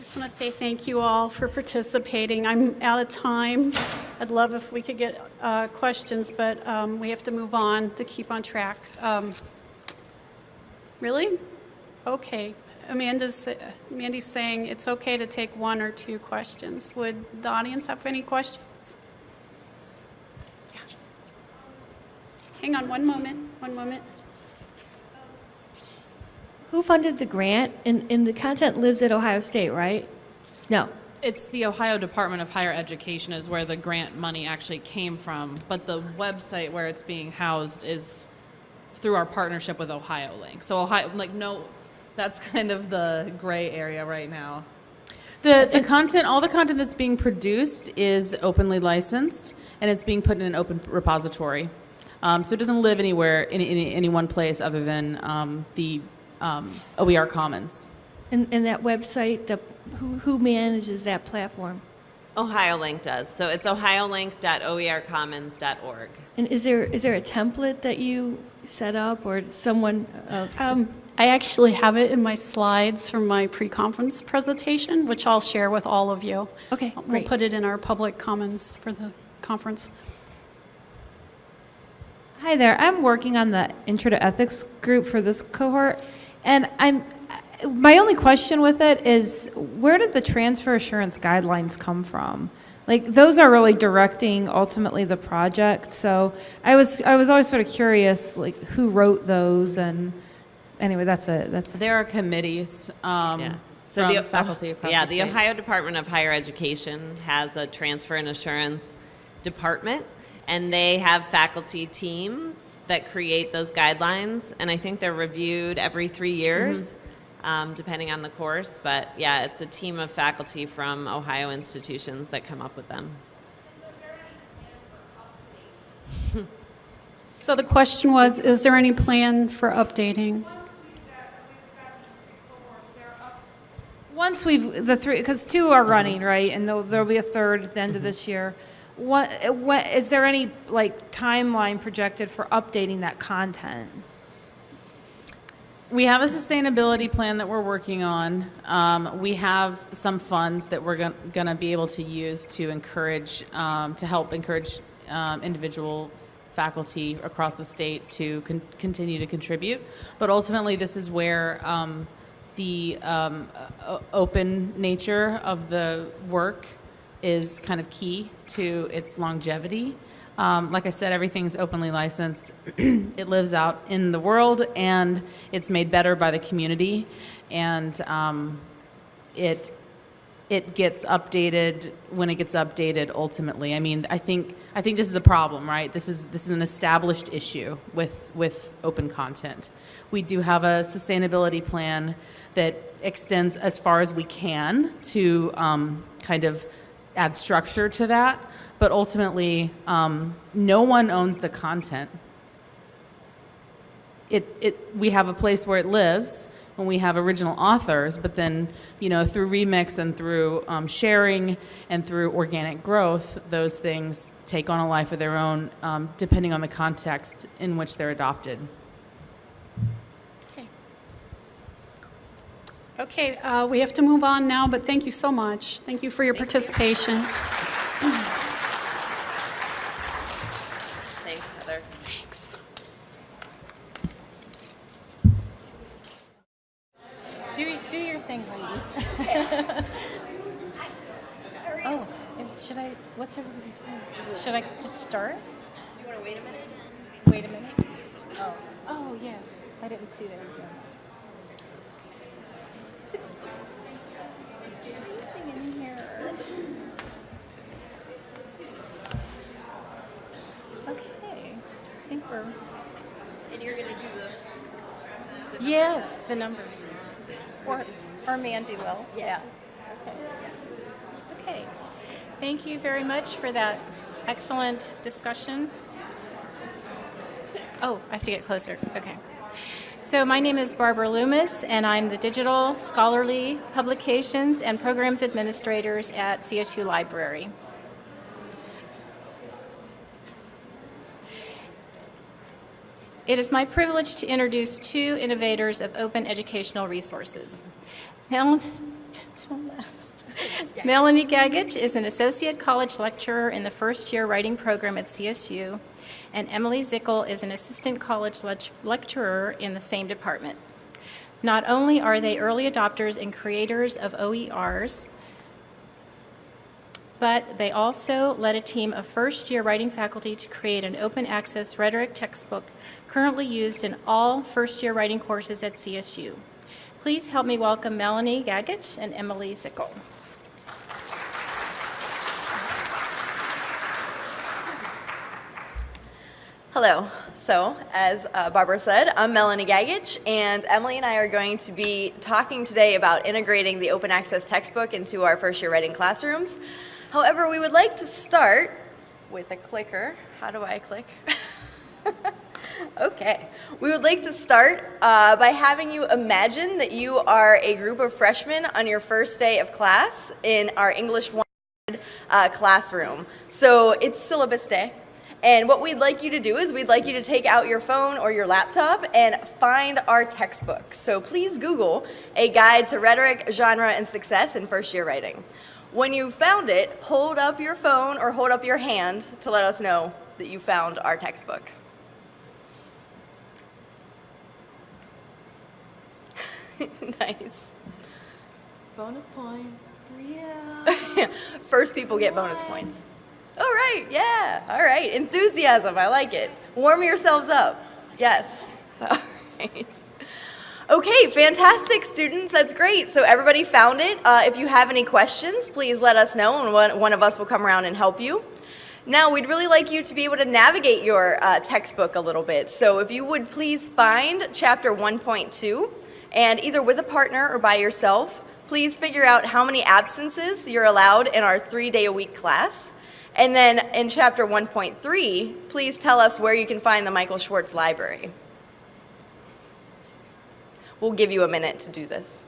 I just want to say thank you all for participating. I'm out of time. I'd love if we could get uh, questions, but um, we have to move on to keep on track. Um, Really? Okay. Amanda's, Mandy's saying it's okay to take one or two questions. Would the audience have any questions? Yeah. Hang on one moment, one moment. Who funded the grant? And, and the content lives at Ohio State, right? No. It's the Ohio Department of Higher Education is where the grant money actually came from, but the website where it's being housed is through our partnership with Ohio Link. So Ohio, like no, that's kind of the gray area right now. The, the content, all the content that's being produced is openly licensed, and it's being put in an open repository. Um, so it doesn't live anywhere, in, in any one place other than um, the um, OER Commons. And, and that website, the, who, who manages that platform? OhioLink does. So it's ohiolink.oercommons.org. And is there, is there a template that you set up or someone, uh, Um, I actually have it in my slides from my pre-conference presentation, which I'll share with all of you. Okay, We'll great. put it in our public commons for the conference. Hi there. I'm working on the Intro to Ethics group for this cohort, and I'm my only question with it is where did the transfer assurance guidelines come from? Like those are really directing ultimately the project. So I was I was always sort of curious like who wrote those and anyway that's it. That's There are committees um, Yeah. from the, faculty across yeah, the the. Ohio Department of Higher Education has a transfer and assurance department, and they have faculty teams that create those guidelines, and I think they're reviewed every three years, mm-hmm. um, depending on the course. But yeah, it's a team of faculty from Ohio institutions that come up with them. So the question was, is there any plan for updating? Once we've the three because two are mm-hmm. running right, and there'll, there'll be a third at the end of mm-hmm. this year. What, what is there any like timeline projected for updating that content? We have a sustainability plan that we're working on. Um, we have some funds that we're going to be able to use to encourage, um, to help encourage um, individual faculty across the state to con- continue to contribute. But ultimately, this is where um, the um, open nature of the work is kind of key to its longevity. Um, like I said, everything's openly licensed. it lives out in the world, and it's made better by the community, and um, it it gets updated when it gets updated. Ultimately, I mean, I think I think this is a problem, right? This is this is an established issue with with open content. We do have a sustainability plan that extends as far as we can to um, kind of add structure to that. But ultimately, um, no one owns the content. It, it, we have a place where it lives when we have original authors, but then, you know, through remix and through um, sharing and through organic growth, those things take on a life of their own, um, depending on the context in which they're adopted. Okay. Okay, uh, we have to move on now, but thank you so much. Thank you for your participation. Thanks, Heather. Thanks. Do, do your thing, ladies. oh, is- should I? What's everybody doing? Should I just start? Do you want to wait a minute? Wait a minute. Oh, oh yeah. I didn't see that until. It's, it's freezing in here. Okay, I think we're. And you're gonna do the. Yes, the numbers. Or, or Mandy will. Yeah. Okay. Okay. Thank you very much for that excellent discussion. Oh, I have to get closer. Okay. So my name is Barbara Loomis, and I'm the Digital Scholarly Publications and Programs Administrators at CSU Library. It is my privilege to introduce two innovators of open educational resources. Mel- Melanie Gagich is an associate college lecturer in the first year writing program at CSU, and Emily Zickel is an assistant college lec- lecturer in the same department. Not only are they early adopters and creators of OERs, but they also led a team of first year writing faculty to create an open access rhetoric textbook currently used in all first year writing courses at CSU. Please help me welcome Melanie Gagich and Emily Zickel. Hello. So, as uh, Barbara said, I'm Melanie Gagich, and Emily and I are going to be talking today about integrating the open access textbook into our first year writing classrooms. However, we would like to start with a clicker. How do I click? okay. We would like to start uh, by having you imagine that you are a group of freshmen on your first day of class in our English 1 uh, classroom. So it's syllabus day. And what we'd like you to do is we'd like you to take out your phone or your laptop and find our textbook. So please Google A Guide to Rhetoric, Genre, and Success in First Year Writing. When you found it, hold up your phone or hold up your hand to let us know that you found our textbook. nice. Bonus points for you. First people get bonus points. All right, yeah, all right. Enthusiasm, I like it. Warm yourselves up. Yes. All right. Okay, fantastic, students. That's great. So everybody found it. Uh, if you have any questions, please let us know, and one, one of us will come around and help you. Now, we'd really like you to be able to navigate your uh, textbook a little bit. So if you would please find chapter 1.2, and either with a partner or by yourself, please figure out how many absences you're allowed in our three-day-a-week class. And then in chapter 1.3, please tell us where you can find the Michael Schwartz Library. We'll give you a minute to do this.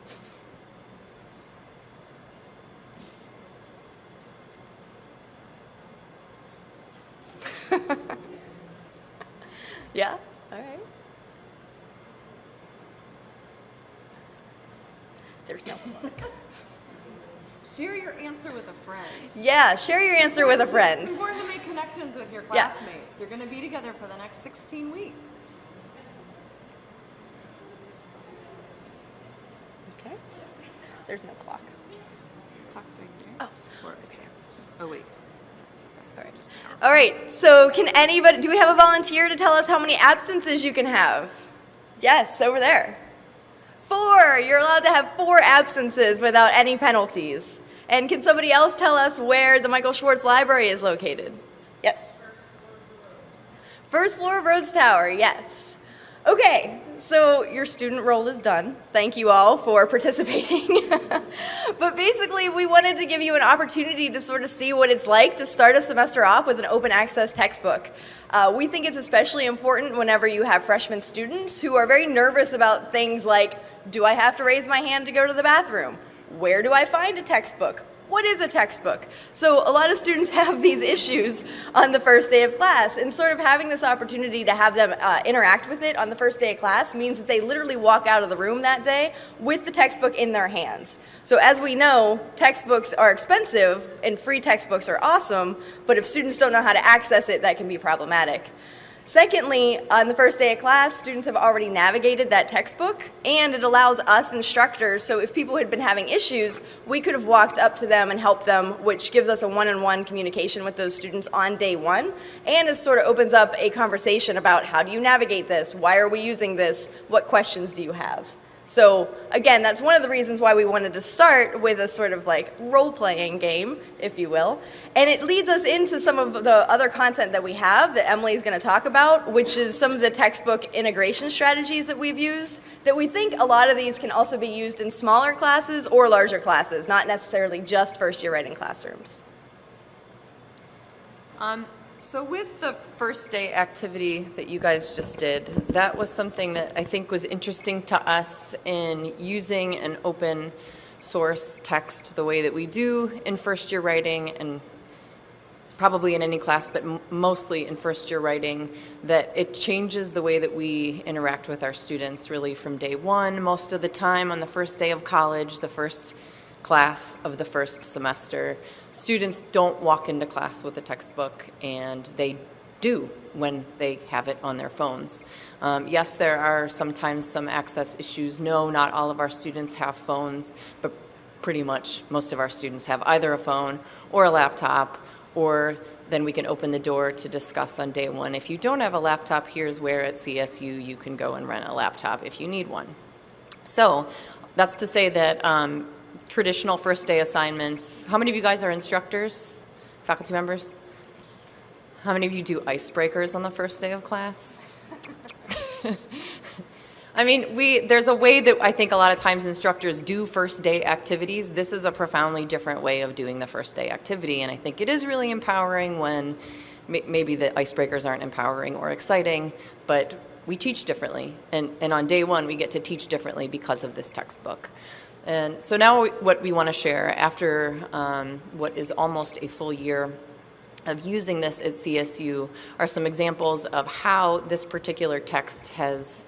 yeah? All right. There's no Share your answer with a friend. Yeah, share your answer with a friend. It's important to make connections with your Yeah. classmates. You're going to be together for the next 16 weeks. Okay. There's no clock. Clock's right there. Oh, okay. Oh, wait. All right. All right. So, can anybody? Do we have a volunteer to tell us how many absences you can have? Yes, over there. Four. You're allowed to have four absences without any penalties. And can somebody else tell us where the Michael Schwartz Library is located? Yes. First floor of Rhodes Tower, yes. Okay, so your student role is done. Thank you all for participating. but basically, we wanted to give you an opportunity to sort of see what it's like to start a semester off with an open access textbook. Uh, we think it's especially important whenever you have freshman students who are very nervous about things like do I have to raise my hand to go to the bathroom? Where do I find a textbook? what is a textbook? So a lot of students have these issues on the first day of class, and sort of having this opportunity to have them uh, interact with it on the first day of class means that they literally walk out of the room that day with the textbook in their hands. So as we know, textbooks are expensive, and free textbooks are awesome, but if students don't know how to access it, that can be problematic. Secondly, on the first day of class, students have already navigated that textbook, and it allows us instructors, so if people had been having issues, we could have walked up to them and helped them, which gives us a one-on-one communication with those students on day one, and it sort of opens up a conversation about how do you navigate this, why are we using this, what questions do you have? So again, that's one of the reasons why we wanted to start with a sort of like role-playing game, if you will. And it leads us into some of the other content that we have that Emily is going to talk about, which is some of the textbook integration strategies that we've used, that we think a lot of these can also be used in smaller classes or larger classes, not necessarily just first-year writing classrooms. Um, so with the first day activity that you guys just did, that was something that I think was interesting to us in using an open source text the way that we do in first year writing and probably in any class, but mostly in first year writing, that it changes the way that we interact with our students really from day one. Most of the time on the first day of college, the first class of the first semester, students don't walk into class with a textbook and they do when they have it on their phones. Um, yes, there are sometimes some access issues. No, not all of our students have phones, but pretty much most of our students have either a phone or a laptop or then we can open the door to discuss on day one. If you don't have a laptop, here's where at CSU you can go and rent a laptop if you need one. So that's to say that um, traditional first day assignments, how many of you guys are instructors, faculty members? How many of you do icebreakers on the first day of class? I mean, we there's a way that I think a lot of times instructors do first day activities. This is a profoundly different way of doing the first day activity, and I think it is really empowering when maybe the icebreakers aren't empowering or exciting, but we teach differently, and and on day one we get to teach differently because of this textbook. And so now what we want to share after um, what is almost a full year of using this at CSU are some examples of how this particular text has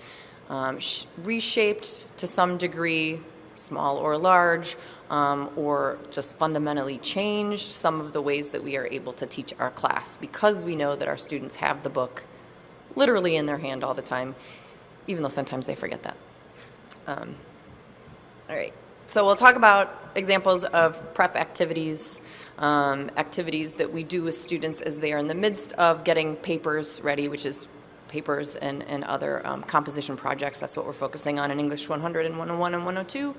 um, sh- reshaped to some degree, small or large, um, or just fundamentally changed some of the ways that we are able to teach our class because we know that our students have the book literally in their hand all the time, even though sometimes they forget that. Um, all right. So we'll talk about examples of prep activities, um, activities that we do with students as they are in the midst of getting papers ready, which is papers and, and other um, composition projects. That's what we're focusing on in English 100 and 101 and 102.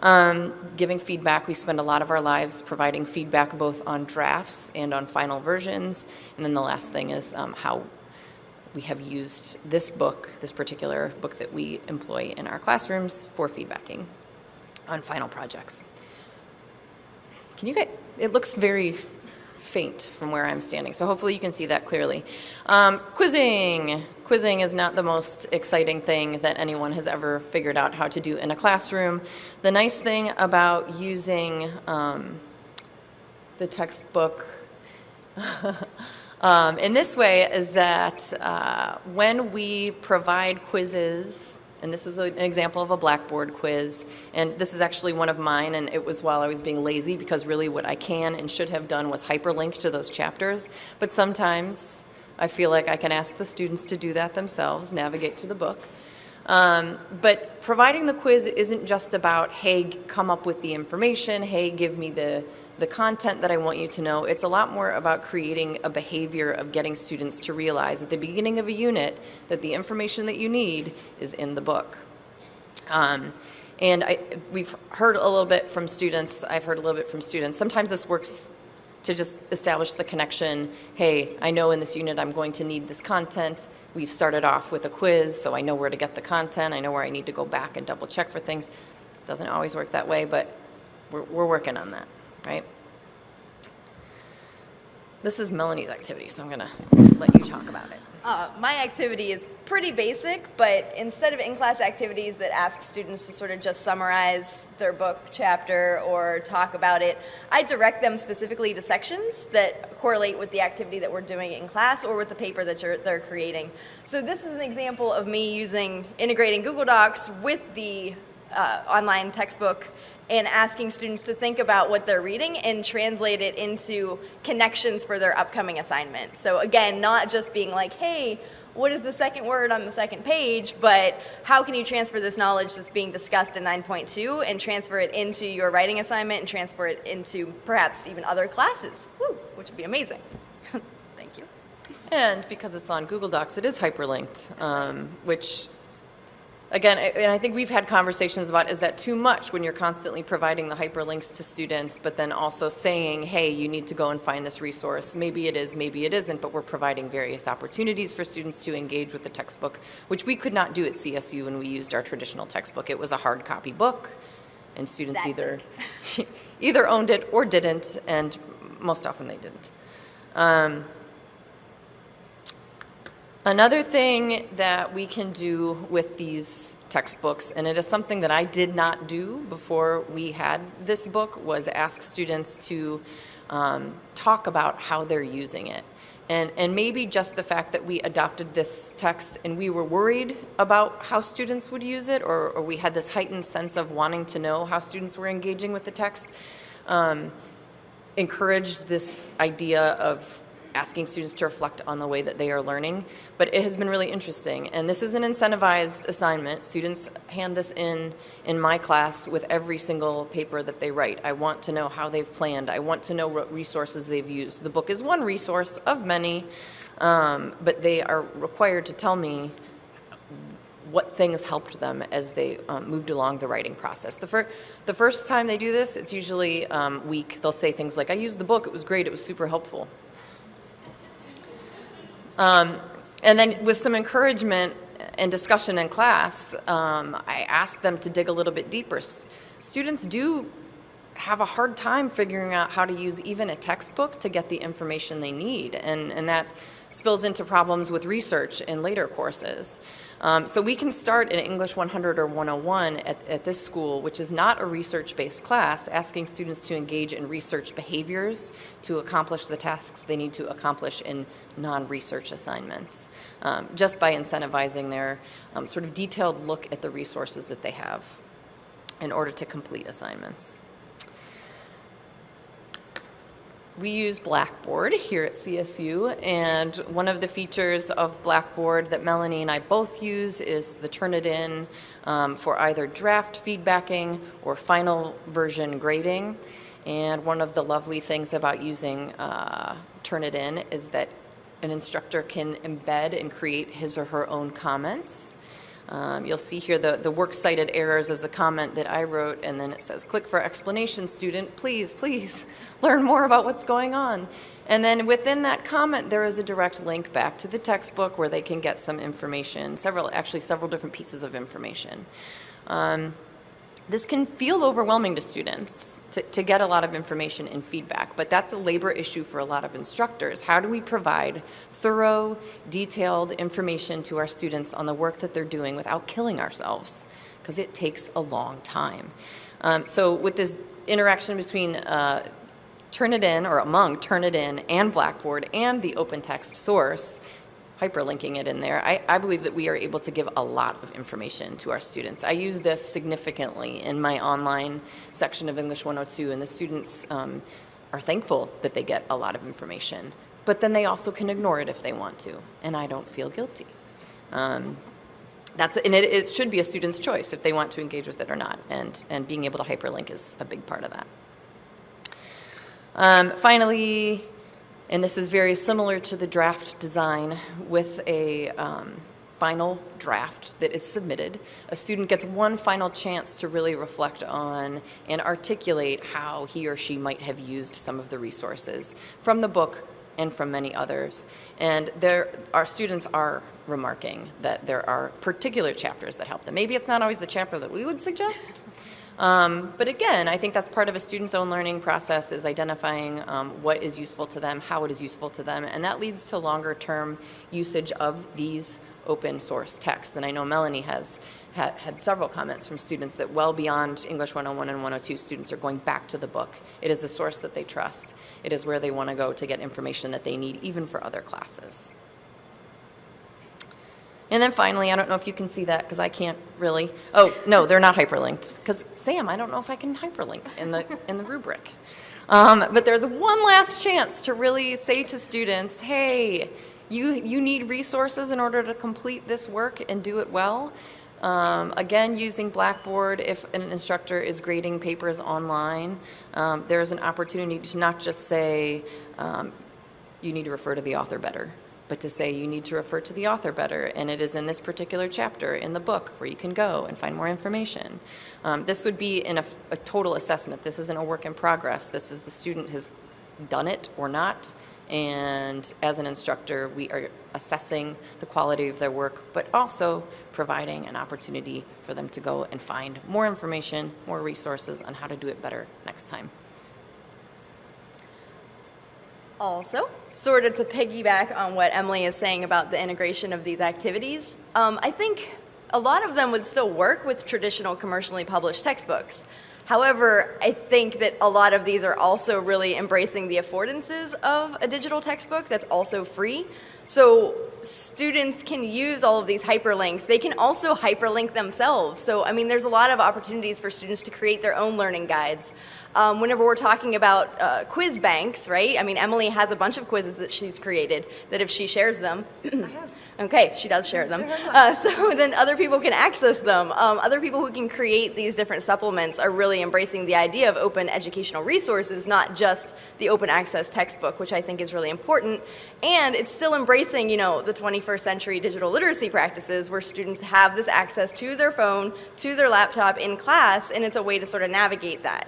Um, giving feedback, we spend a lot of our lives providing feedback both on drafts and on final versions. And then the last thing is um, how we have used this book, this particular book that we employ in our classrooms for feedbacking on final projects. Can you get, it looks very faint from where I'm standing, so hopefully you can see that clearly. Um, quizzing. Quizzing is not the most exciting thing that anyone has ever figured out how to do in a classroom. The nice thing about using um, the textbook um, in this way is that uh, when we provide quizzes and this is a, an example of a Blackboard quiz. And this is actually one of mine, and it was while I was being lazy because really what I can and should have done was hyperlink to those chapters. But sometimes I feel like I can ask the students to do that themselves, navigate to the book. Um, but providing the quiz isn't just about, hey, come up with the information, hey, give me the the content that I want you to know. It's a lot more about creating a behavior of getting students to realize at the beginning of a unit that the information that you need is in the book. Um, and I, we've heard a little bit from students, I've heard a little bit from students. Sometimes this works to just establish the connection. Hey, I know in this unit I'm going to need this content. We've started off with a quiz, so I know where to get the content. I know where I need to go back and double check for things. Doesn't always work that way, but we're, we're working on that right? This is Melanie's activity, so I'm going to let you talk about it. Uh, my activity is pretty basic, but instead of in-class activities that ask students to sort of just summarize their book chapter or talk about it, I direct them specifically to sections that correlate with the activity that we're doing in class or with the paper that they're creating. So this is an example of me using integrating Google Docs with the uh, online textbook and asking students to think about what they're reading and translate it into connections for their upcoming assignment. So again, not just being like, hey, what is the second word on the second page, but how can you transfer this knowledge that's being discussed in 9.2 and transfer it into your writing assignment and transfer it into perhaps even other classes, Woo, which would be amazing. Thank you. And because it's on Google Docs, it is hyperlinked, um, which, again, and I think we've had conversations about, is that too much when you're constantly providing the hyperlinks to students, but then also saying, hey, you need to go and find this resource? Maybe it is, maybe it isn't, but we're providing various opportunities for students to engage with the textbook, which we could not do at CSU when we used our traditional textbook. It was a hard copy book, and students That either, either owned it or didn't, and most often they didn't. Um, Another thing that we can do with these textbooks, and it is something that I did not do before we had this book, was ask students to um, talk about how they're using it. And, and maybe just the fact that we adopted this text and we were worried about how students would use it, or, or we had this heightened sense of wanting to know how students were engaging with the text, um, encouraged this idea of asking students to reflect on the way that they are learning, but it has been really interesting. And this is an incentivized assignment. Students hand this in in my class with every single paper that they write. I want to know how they've planned. I want to know what resources they've used. The book is one resource of many, um, but they are required to tell me what things helped them as they um, moved along the writing process. The, fir- the first time they do this, it's usually um, weak. They'll say things like, I used the book, it was great, it was super helpful. Um, and then with some encouragement and discussion in class, um, I ask them to dig a little bit deeper. S- students do have a hard time figuring out how to use even a textbook to get the information they need, and, and that spills into problems with research in later courses. Um, so we can start in English 100 or 101 at, at this school, which is not a research-based class, asking students to engage in research behaviors to accomplish the tasks they need to accomplish in non-research assignments, um, just by incentivizing their um, sort of detailed look at the resources that they have in order to complete assignments. We use Blackboard here at CSU, and one of the features of Blackboard that Melanie and I both use is the Turnitin um, for either draft feedbacking or final version grading. And one of the lovely things about using uh, Turnitin is that an instructor can embed and create his or her own comments. Um, you'll see here the, the works cited errors as a comment that I wrote, and then it says, click for explanation, student, please, please, learn more about what's going on. And then within that comment, there is a direct link back to the textbook where they can get some information, several, actually several different pieces of information. Um, this can feel overwhelming to students to, to get a lot of information and feedback, but that's a labor issue for a lot of instructors. How do we provide thorough, detailed information to our students on the work that they're doing without killing ourselves? Because it takes a long time. Um, so with this interaction between uh, Turnitin, or among Turnitin and Blackboard and the open text source, hyperlinking it in there, I, I believe that we are able to give a lot of information to our students. I use this significantly in my online section of English 102, and the students um, are thankful that they get a lot of information. But then they also can ignore it if they want to, and I don't feel guilty. Um, that's, and it, it should be a student's choice if they want to engage with it or not, and, and being able to hyperlink is a big part of that. Um, finally, and this is very similar to the draft design with a um, final draft that is submitted. A student gets one final chance to really reflect on and articulate how he or she might have used some of the resources from the book and from many others. And there, our students are remarking that there are particular chapters that help them. Maybe it's not always the chapter that we would suggest, Um, but again, I think that's part of a student's own learning process is identifying um, what is useful to them, how it is useful to them, and that leads to longer term usage of these open source texts. And I know Melanie has had, had several comments from students that well beyond English 101 and 102 students are going back to the book. It is a source that they trust. It is where they want to go to get information that they need even for other classes. And then finally, I don't know if you can see that because I can't really. Oh, no, they're not hyperlinked. Because Sam, I don't know if I can hyperlink in the, in the rubric. Um, but there's one last chance to really say to students, hey, you, you need resources in order to complete this work and do it well. Um, again, using Blackboard, if an instructor is grading papers online, um, there's an opportunity to not just say, um, you need to refer to the author better, but to say you need to refer to the author better, and it is in this particular chapter in the book where you can go and find more information. Um, this would be in a, a total assessment. This isn't a work in progress. This is the student has done it or not, and as an instructor, we are assessing the quality of their work, but also providing an opportunity for them to go and find more information, more resources on how to do it better next time. Also, sort of to piggyback on what Emily is saying about the integration of these activities, um, I think a lot of them would still work with traditional commercially published textbooks. However, I think that a lot of these are also really embracing the affordances of a digital textbook that's also free. So students can use all of these hyperlinks. They can also hyperlink themselves. So, I mean, there's a lot of opportunities for students to create their own learning guides. Um, whenever we're talking about uh, quiz banks, right? I mean, Emily has a bunch of quizzes that she's created that if she shares them, Okay, she does share them. Uh, so then other people can access them. Um, other people who can create these different supplements are really embracing the idea of open educational resources, not just the open access textbook, which I think is really important. And it's still embracing, you know, the 21st century digital literacy practices where students have this access to their phone, to their laptop in class, and it's a way to sort of navigate that.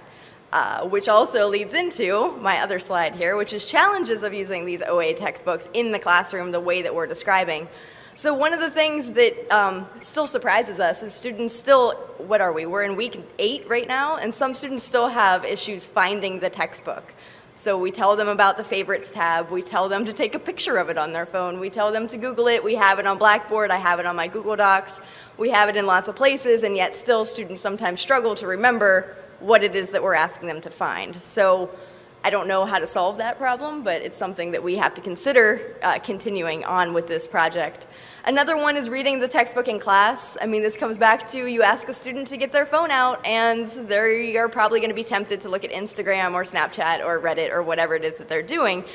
Uh, which also leads into my other slide here, which is challenges of using these OA textbooks in the classroom the way that we're describing. So one of the things that um, still surprises us is students still, what are we, we're in week eight right now, and some students still have issues finding the textbook. So we tell them about the favorites tab, we tell them to take a picture of it on their phone, we tell them to Google it, we have it on Blackboard, I have it on my Google Docs, we have it in lots of places, and yet still students sometimes struggle to remember what it is that we're asking them to find. So I don't know how to solve that problem, but it's something that we have to consider uh, continuing on with this project. Another one is reading the textbook in class. I mean, this comes back to you ask a student to get their phone out, and they are probably going to be tempted to look at Instagram or Snapchat or Reddit or whatever it is that they're doing.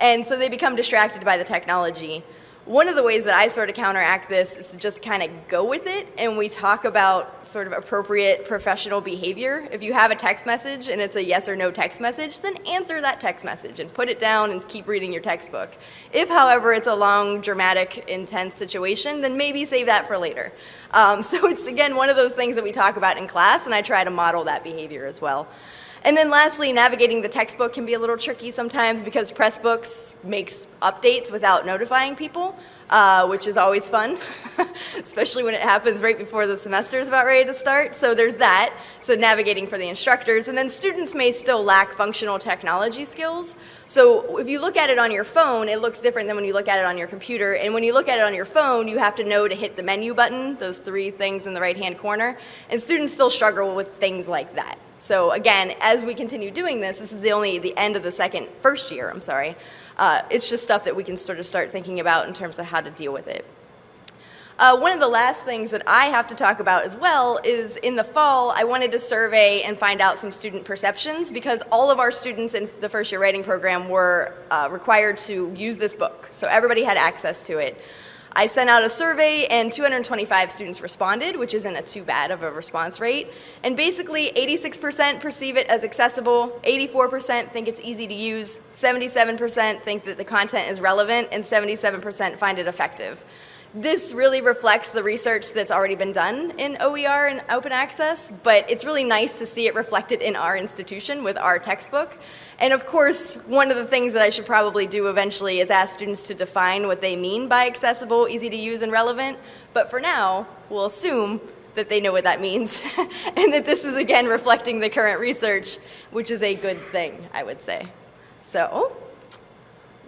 And so they become distracted by the technology. One of the ways that I sort of counteract this is to just kind of go with it and we talk about sort of appropriate professional behavior. If you have a text message and it's a yes or no text message, then answer that text message and put it down and keep reading your textbook. If, however, it's a long, dramatic, intense situation, then maybe save that for later. Um, so it's, again, one of those things that we talk about in class and I try to model that behavior as well. And then lastly, navigating the textbook can be a little tricky sometimes because Pressbooks makes updates without notifying people, uh, which is always fun, especially when it happens right before the semester is about ready to start. So there's that, so navigating for the instructors. And then students may still lack functional technology skills. So if you look at it on your phone, it looks different than when you look at it on your computer. And when you look at it on your phone, you have to know to hit the menu button, those three things in the right-hand corner. And students still struggle with things like that. So again, as we continue doing this, this is the only the end of the second, first year, I'm sorry. Uh, it's just stuff that we can sort of start thinking about in terms of how to deal with it. Uh, one of the last things that I have to talk about as well is in the fall, I wanted to survey and find out some student perceptions because all of our students in the first year writing program were uh, required to use this book. So everybody had access to it. I sent out a survey and 225 students responded, which isn't a too bad of a response rate. And basically 86% perceive it as accessible, 84% think it's easy to use, 77% think that the content is relevant, and 77% find it effective. This really reflects the research that's already been done in OER and open access, but it's really nice to see it reflected in our institution with our textbook. And of course, one of the things that I should probably do eventually is ask students to define what they mean by accessible, easy to use, and relevant. But for now, we'll assume that they know what that means and that this is again reflecting the current research, which is a good thing, I would say. So,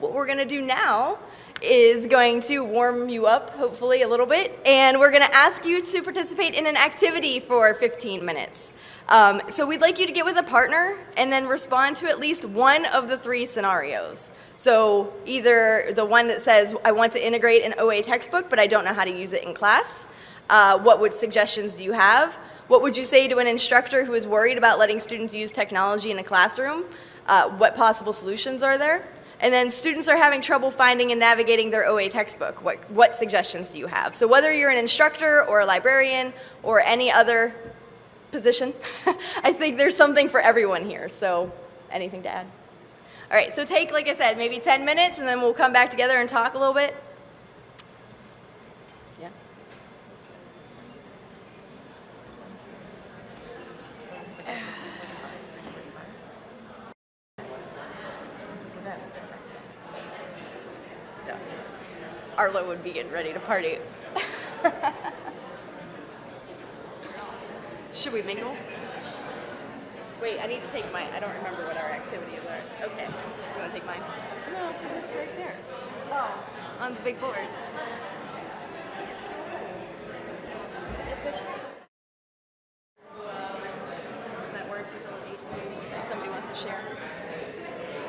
what we're going to do now is going to warm you up, hopefully, a little bit, and we're going to ask you to participate in an activity for 15 minutes. Um, so we'd like you to get with a partner and then respond to at least one of the three scenarios. So either the one that says, I want to integrate an OA textbook, but I don't know how to use it in class. Uh, what would suggestions do you have? What would you say to an instructor who is worried about letting students use technology in a classroom? Uh, what possible solutions are there? And then students are having trouble finding and navigating their OA textbook. What, what suggestions do you have? So whether you're an instructor or a librarian or any other position, I think there's something for everyone here. So anything to add? All right, so take, like I said, maybe 10 minutes and then we'll come back together and talk a little bit. Arlo would be getting ready to party. Should we mingle? Wait, I need to take mine. I don't remember what our activities are. Okay. You want to take mine? No, because it's right there. Oh, on the big board. Does that work? If somebody wants to share?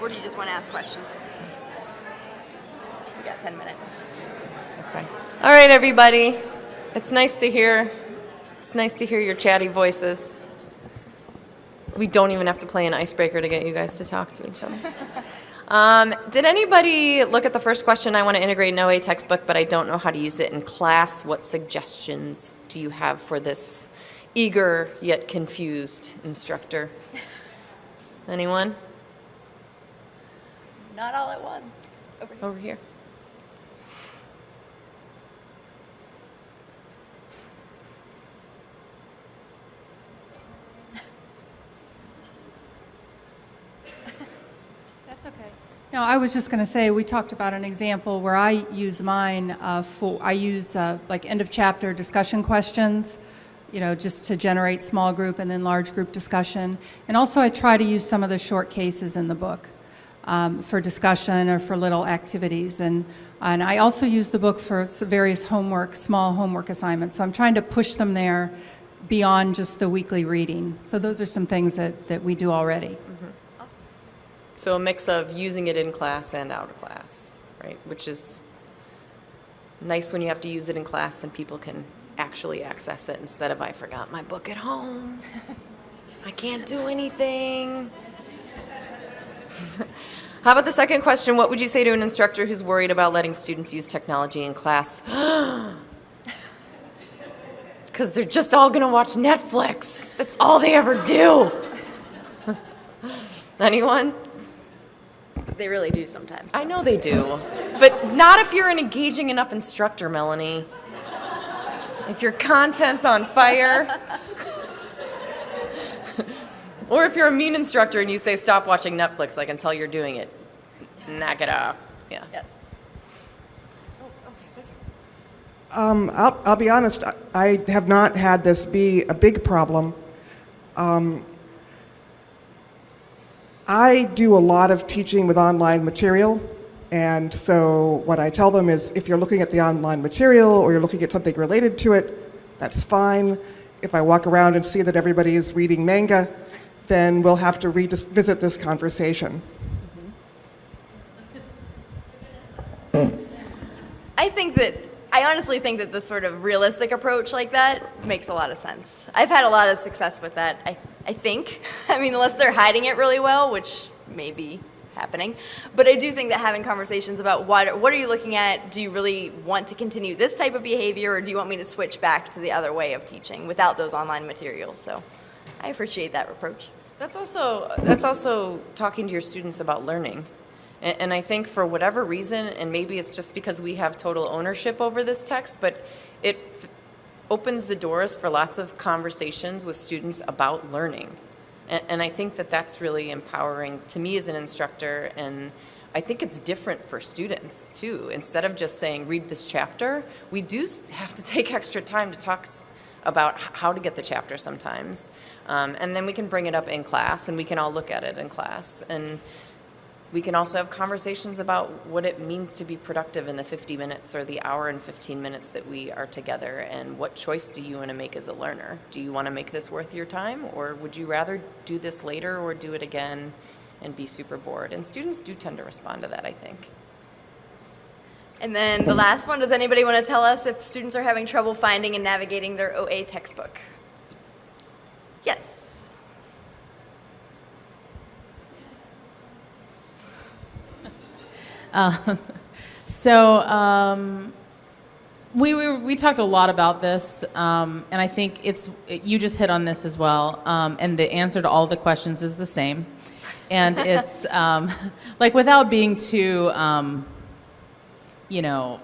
Or do you just want to ask questions? We got 10 minutes. Okay. All right, everybody. It's nice to hear. It's nice to hear your chatty voices. We don't even have to play an icebreaker to get you guys to talk to each other. Um, did anybody look at the first question? I want to integrate an OA textbook, but I don't know how to use it in class. What suggestions do you have for this eager yet confused instructor? Anyone? Not all at once. Over here. That's No, I was just going to say, we talked about an example where I use mine uh, for, I use uh, like end of chapter discussion questions, you know, just to generate small group and then large group discussion. And also I try to use some of the short cases in the book um, for discussion or for little activities. And, and I also use the book for various homework, small homework assignments. So I'm trying to push them there beyond just the weekly reading. So those are some things that, that we do already. So a mix of using it in class and out of class, right? Which is nice when you have to use it in class and people can actually access it instead of I forgot my book at home. I can't do anything. How about the second question? What would you say to an instructor who's worried about letting students use technology in class? Because they're just all going to watch Netflix. That's all they ever do. Anyone? They really do sometimes. I know they do. But not if you're an engaging enough instructor, Melanie. If your content's on fire. or if you're a mean instructor and you say, stop watching Netflix, I can tell you're doing it. Knock it off. Yeah. Yes. Um, I'll, I'll be honest, I, I have not had this be a big problem. Um, I do a lot of teaching with online material, and so what I tell them is if you're looking at the online material or you're looking at something related to it, that's fine. If I walk around and see that everybody is reading manga, then we'll have to revisit this conversation. I think that I honestly think that this sort of realistic approach like that makes a lot of sense. I've had a lot of success with that. I I think. I mean, unless they're hiding it really well, which may be happening. But I do think that having conversations about what what are you looking at? Do you really want to continue this type of behavior, or do you want me to switch back to the other way of teaching without those online materials? So, I appreciate that approach. That's also, that's also talking to your students about learning. And, and I think for whatever reason, and maybe it's just because we have total ownership over this text, but it opens the doors for lots of conversations with students about learning. And, and I think that that's really empowering to me as an instructor, and I think it's different for students too. Instead of just saying, read this chapter, we do have to take extra time to talk about how to get the chapter sometimes. Um, and then we can bring it up in class and we can all look at it in class. And we can also have conversations about what it means to be productive in the 50 minutes or the hour and 15 minutes that we are together and what choice do you want to make as a learner? Do you want to make this worth your time or would you rather do this later or do it again and be super bored? And students do tend to respond to that, I think. And then the last one, does anybody want to tell us if students are having trouble finding and navigating their OA textbook? Yes. Um, so um, we, we we talked a lot about this, um, and I think it's you just hit on this as well. Um, and the answer to all the questions is the same, and it's um, like without being too, um, you know,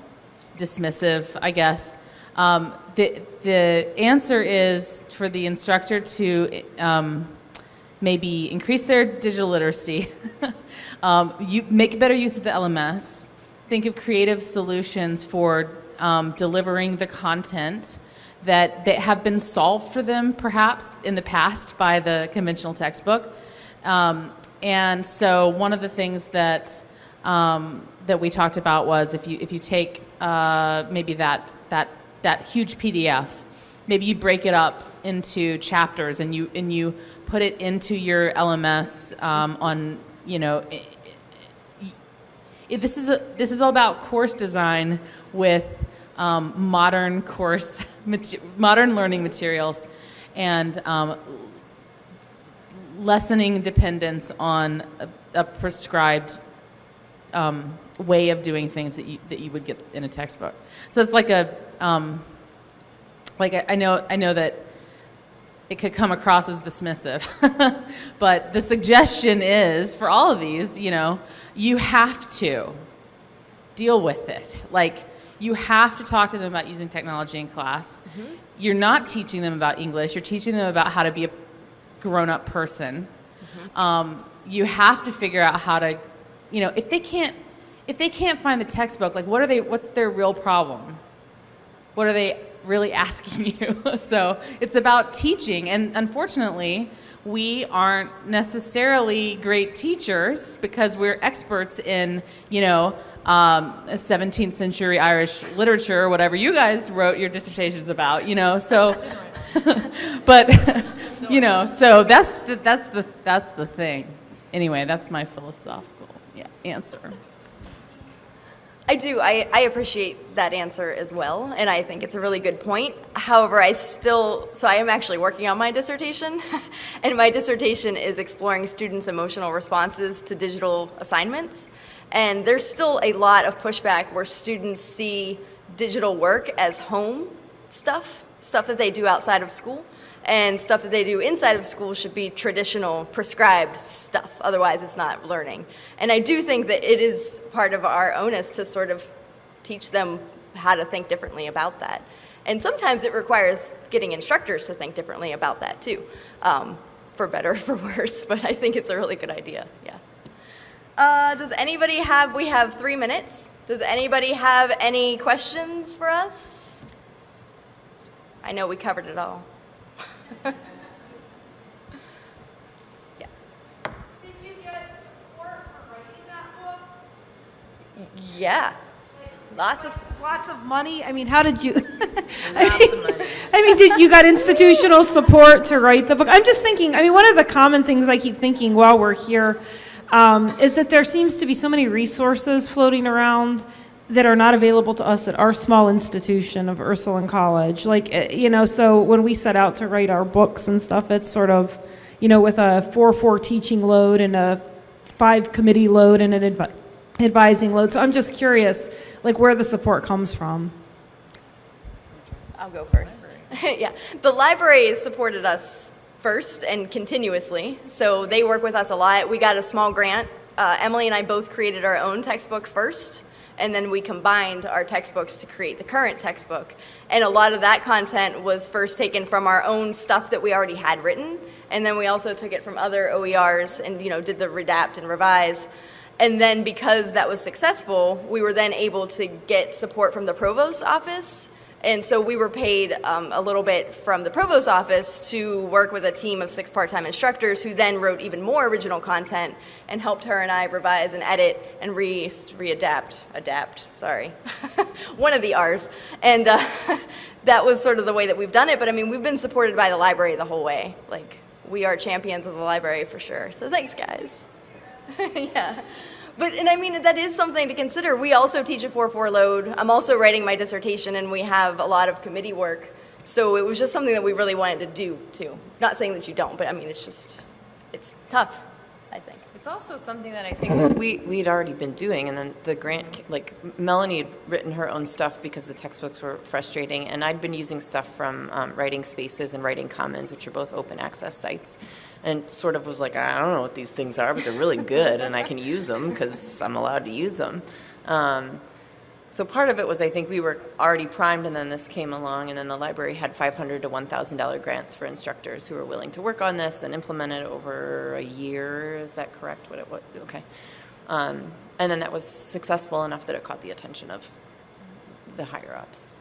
dismissive, I guess. Um, the the answer is for the instructor to um, maybe increase their digital literacy, um, you make better use of the LMS, think of creative solutions for um, delivering the content that, that have been solved for them perhaps in the past by the conventional textbook. Um, and so one of the things that, um, that we talked about was if you, if you take uh, maybe that, that, that huge PDF maybe you break it up into chapters and you and you put it into your LMS um, on you know i- i- i- this is a, this is all about course design with um, modern course modern learning materials and um, lessening dependence on a, a prescribed um, way of doing things that you, that you would get in a textbook. So it's like a, um, like I know, I know that it could come across as dismissive, but the suggestion is for all of these, you know, you have to deal with it. Like you have to talk to them about using technology in class. You're not teaching them about English. You're teaching them about how to be a grown-up person. Um, you have to figure out how to, you know, if they can't, if they can't find the textbook, like what are they? What's their real problem? What are they really asking you? so it's about teaching, and unfortunately, we aren't necessarily great teachers because we're experts in, you know, um, 17th century Irish literature or whatever you guys wrote your dissertations about, you know. So, but you know, so that's the, that's the that's the thing. Anyway, that's my philosophical yeah, answer. I do. I, I appreciate that answer as well, and I think it's a really good point. However, I still, so I am actually working on my dissertation, and my dissertation is exploring students' emotional responses to digital assignments. And there's still a lot of pushback where students see digital work as home stuff, stuff that they do outside of school, and stuff that they do inside of school should be traditional prescribed stuff. Otherwise, it's not learning. And I do think that it is part of our onus to sort of teach them how to think differently about that. And sometimes it requires getting instructors to think differently about that too, um, for better or for worse. But I think it's a really good idea. Yeah. Uh, does anybody have? We have three minutes. Does anybody have any questions for us? I know we covered it all. Yeah. Did you get support for writing that book? Yeah. Lots of. Lots of money? I mean, how did you? I mean, I mean, did you got institutional support to write the book? I'm just thinking, I mean, one of the common things I keep thinking while we're here um, is that there seems to be so many resources floating around that are not available to us at our small institution of Ursuline College. Like, eh, you know, so when we set out to write our books and stuff, it's sort of, you know, with a 4-4 teaching load and a five committee load and an advi- advising load. So I'm just curious, like, where the support comes from. I'll go first. yeah. The library supported us first and continuously, so they work with us a lot. We got a small grant. Uh, Emily and I both created our own textbook first, and then we combined our textbooks to create the current textbook. And a lot of that content was first taken from our own stuff that we already had written, and then we also took it from other OERs and you know did the redapt and revise. And then because that was successful, we were then able to get support from the provost office And so we were paid um, a little bit from the provost's office to work with a team of six part-time instructors who then wrote even more original content and helped her and I revise and edit and re readapt, adapt, sorry, one of the R's. And uh, that was sort of the way that we've done it. But I mean, we've been supported by the library the whole way. Like, we are champions of the library for sure. So thanks, guys. yeah. But, and I mean, that is something to consider. We also teach a 4-4 load. I'm also writing my dissertation, and we have a lot of committee work. So it was just something that we really wanted to do, too. Not saying that you don't, but I mean, it's just, it's tough, I think. It's also something that I think we, we'd already been doing, and then the grant, like Melanie had written her own stuff because the textbooks were frustrating, and I'd been using stuff from um, Writing Spaces and Writing Commons, which are both open access sites, and sort of was like, I don't know what these things are, but they're really good, and I can use them because I'm allowed to use them. Um, so part of it was I think we were already primed, and then this came along, and then the library had 500 to 1,000 dollar grants for instructors who were willing to work on this and implement it over a year. Is that correct? What it what? Okay, um, and then that was successful enough that it caught the attention of the higher ups.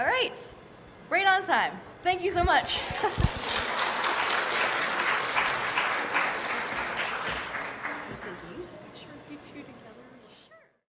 All right. Right on time. Thank you so much.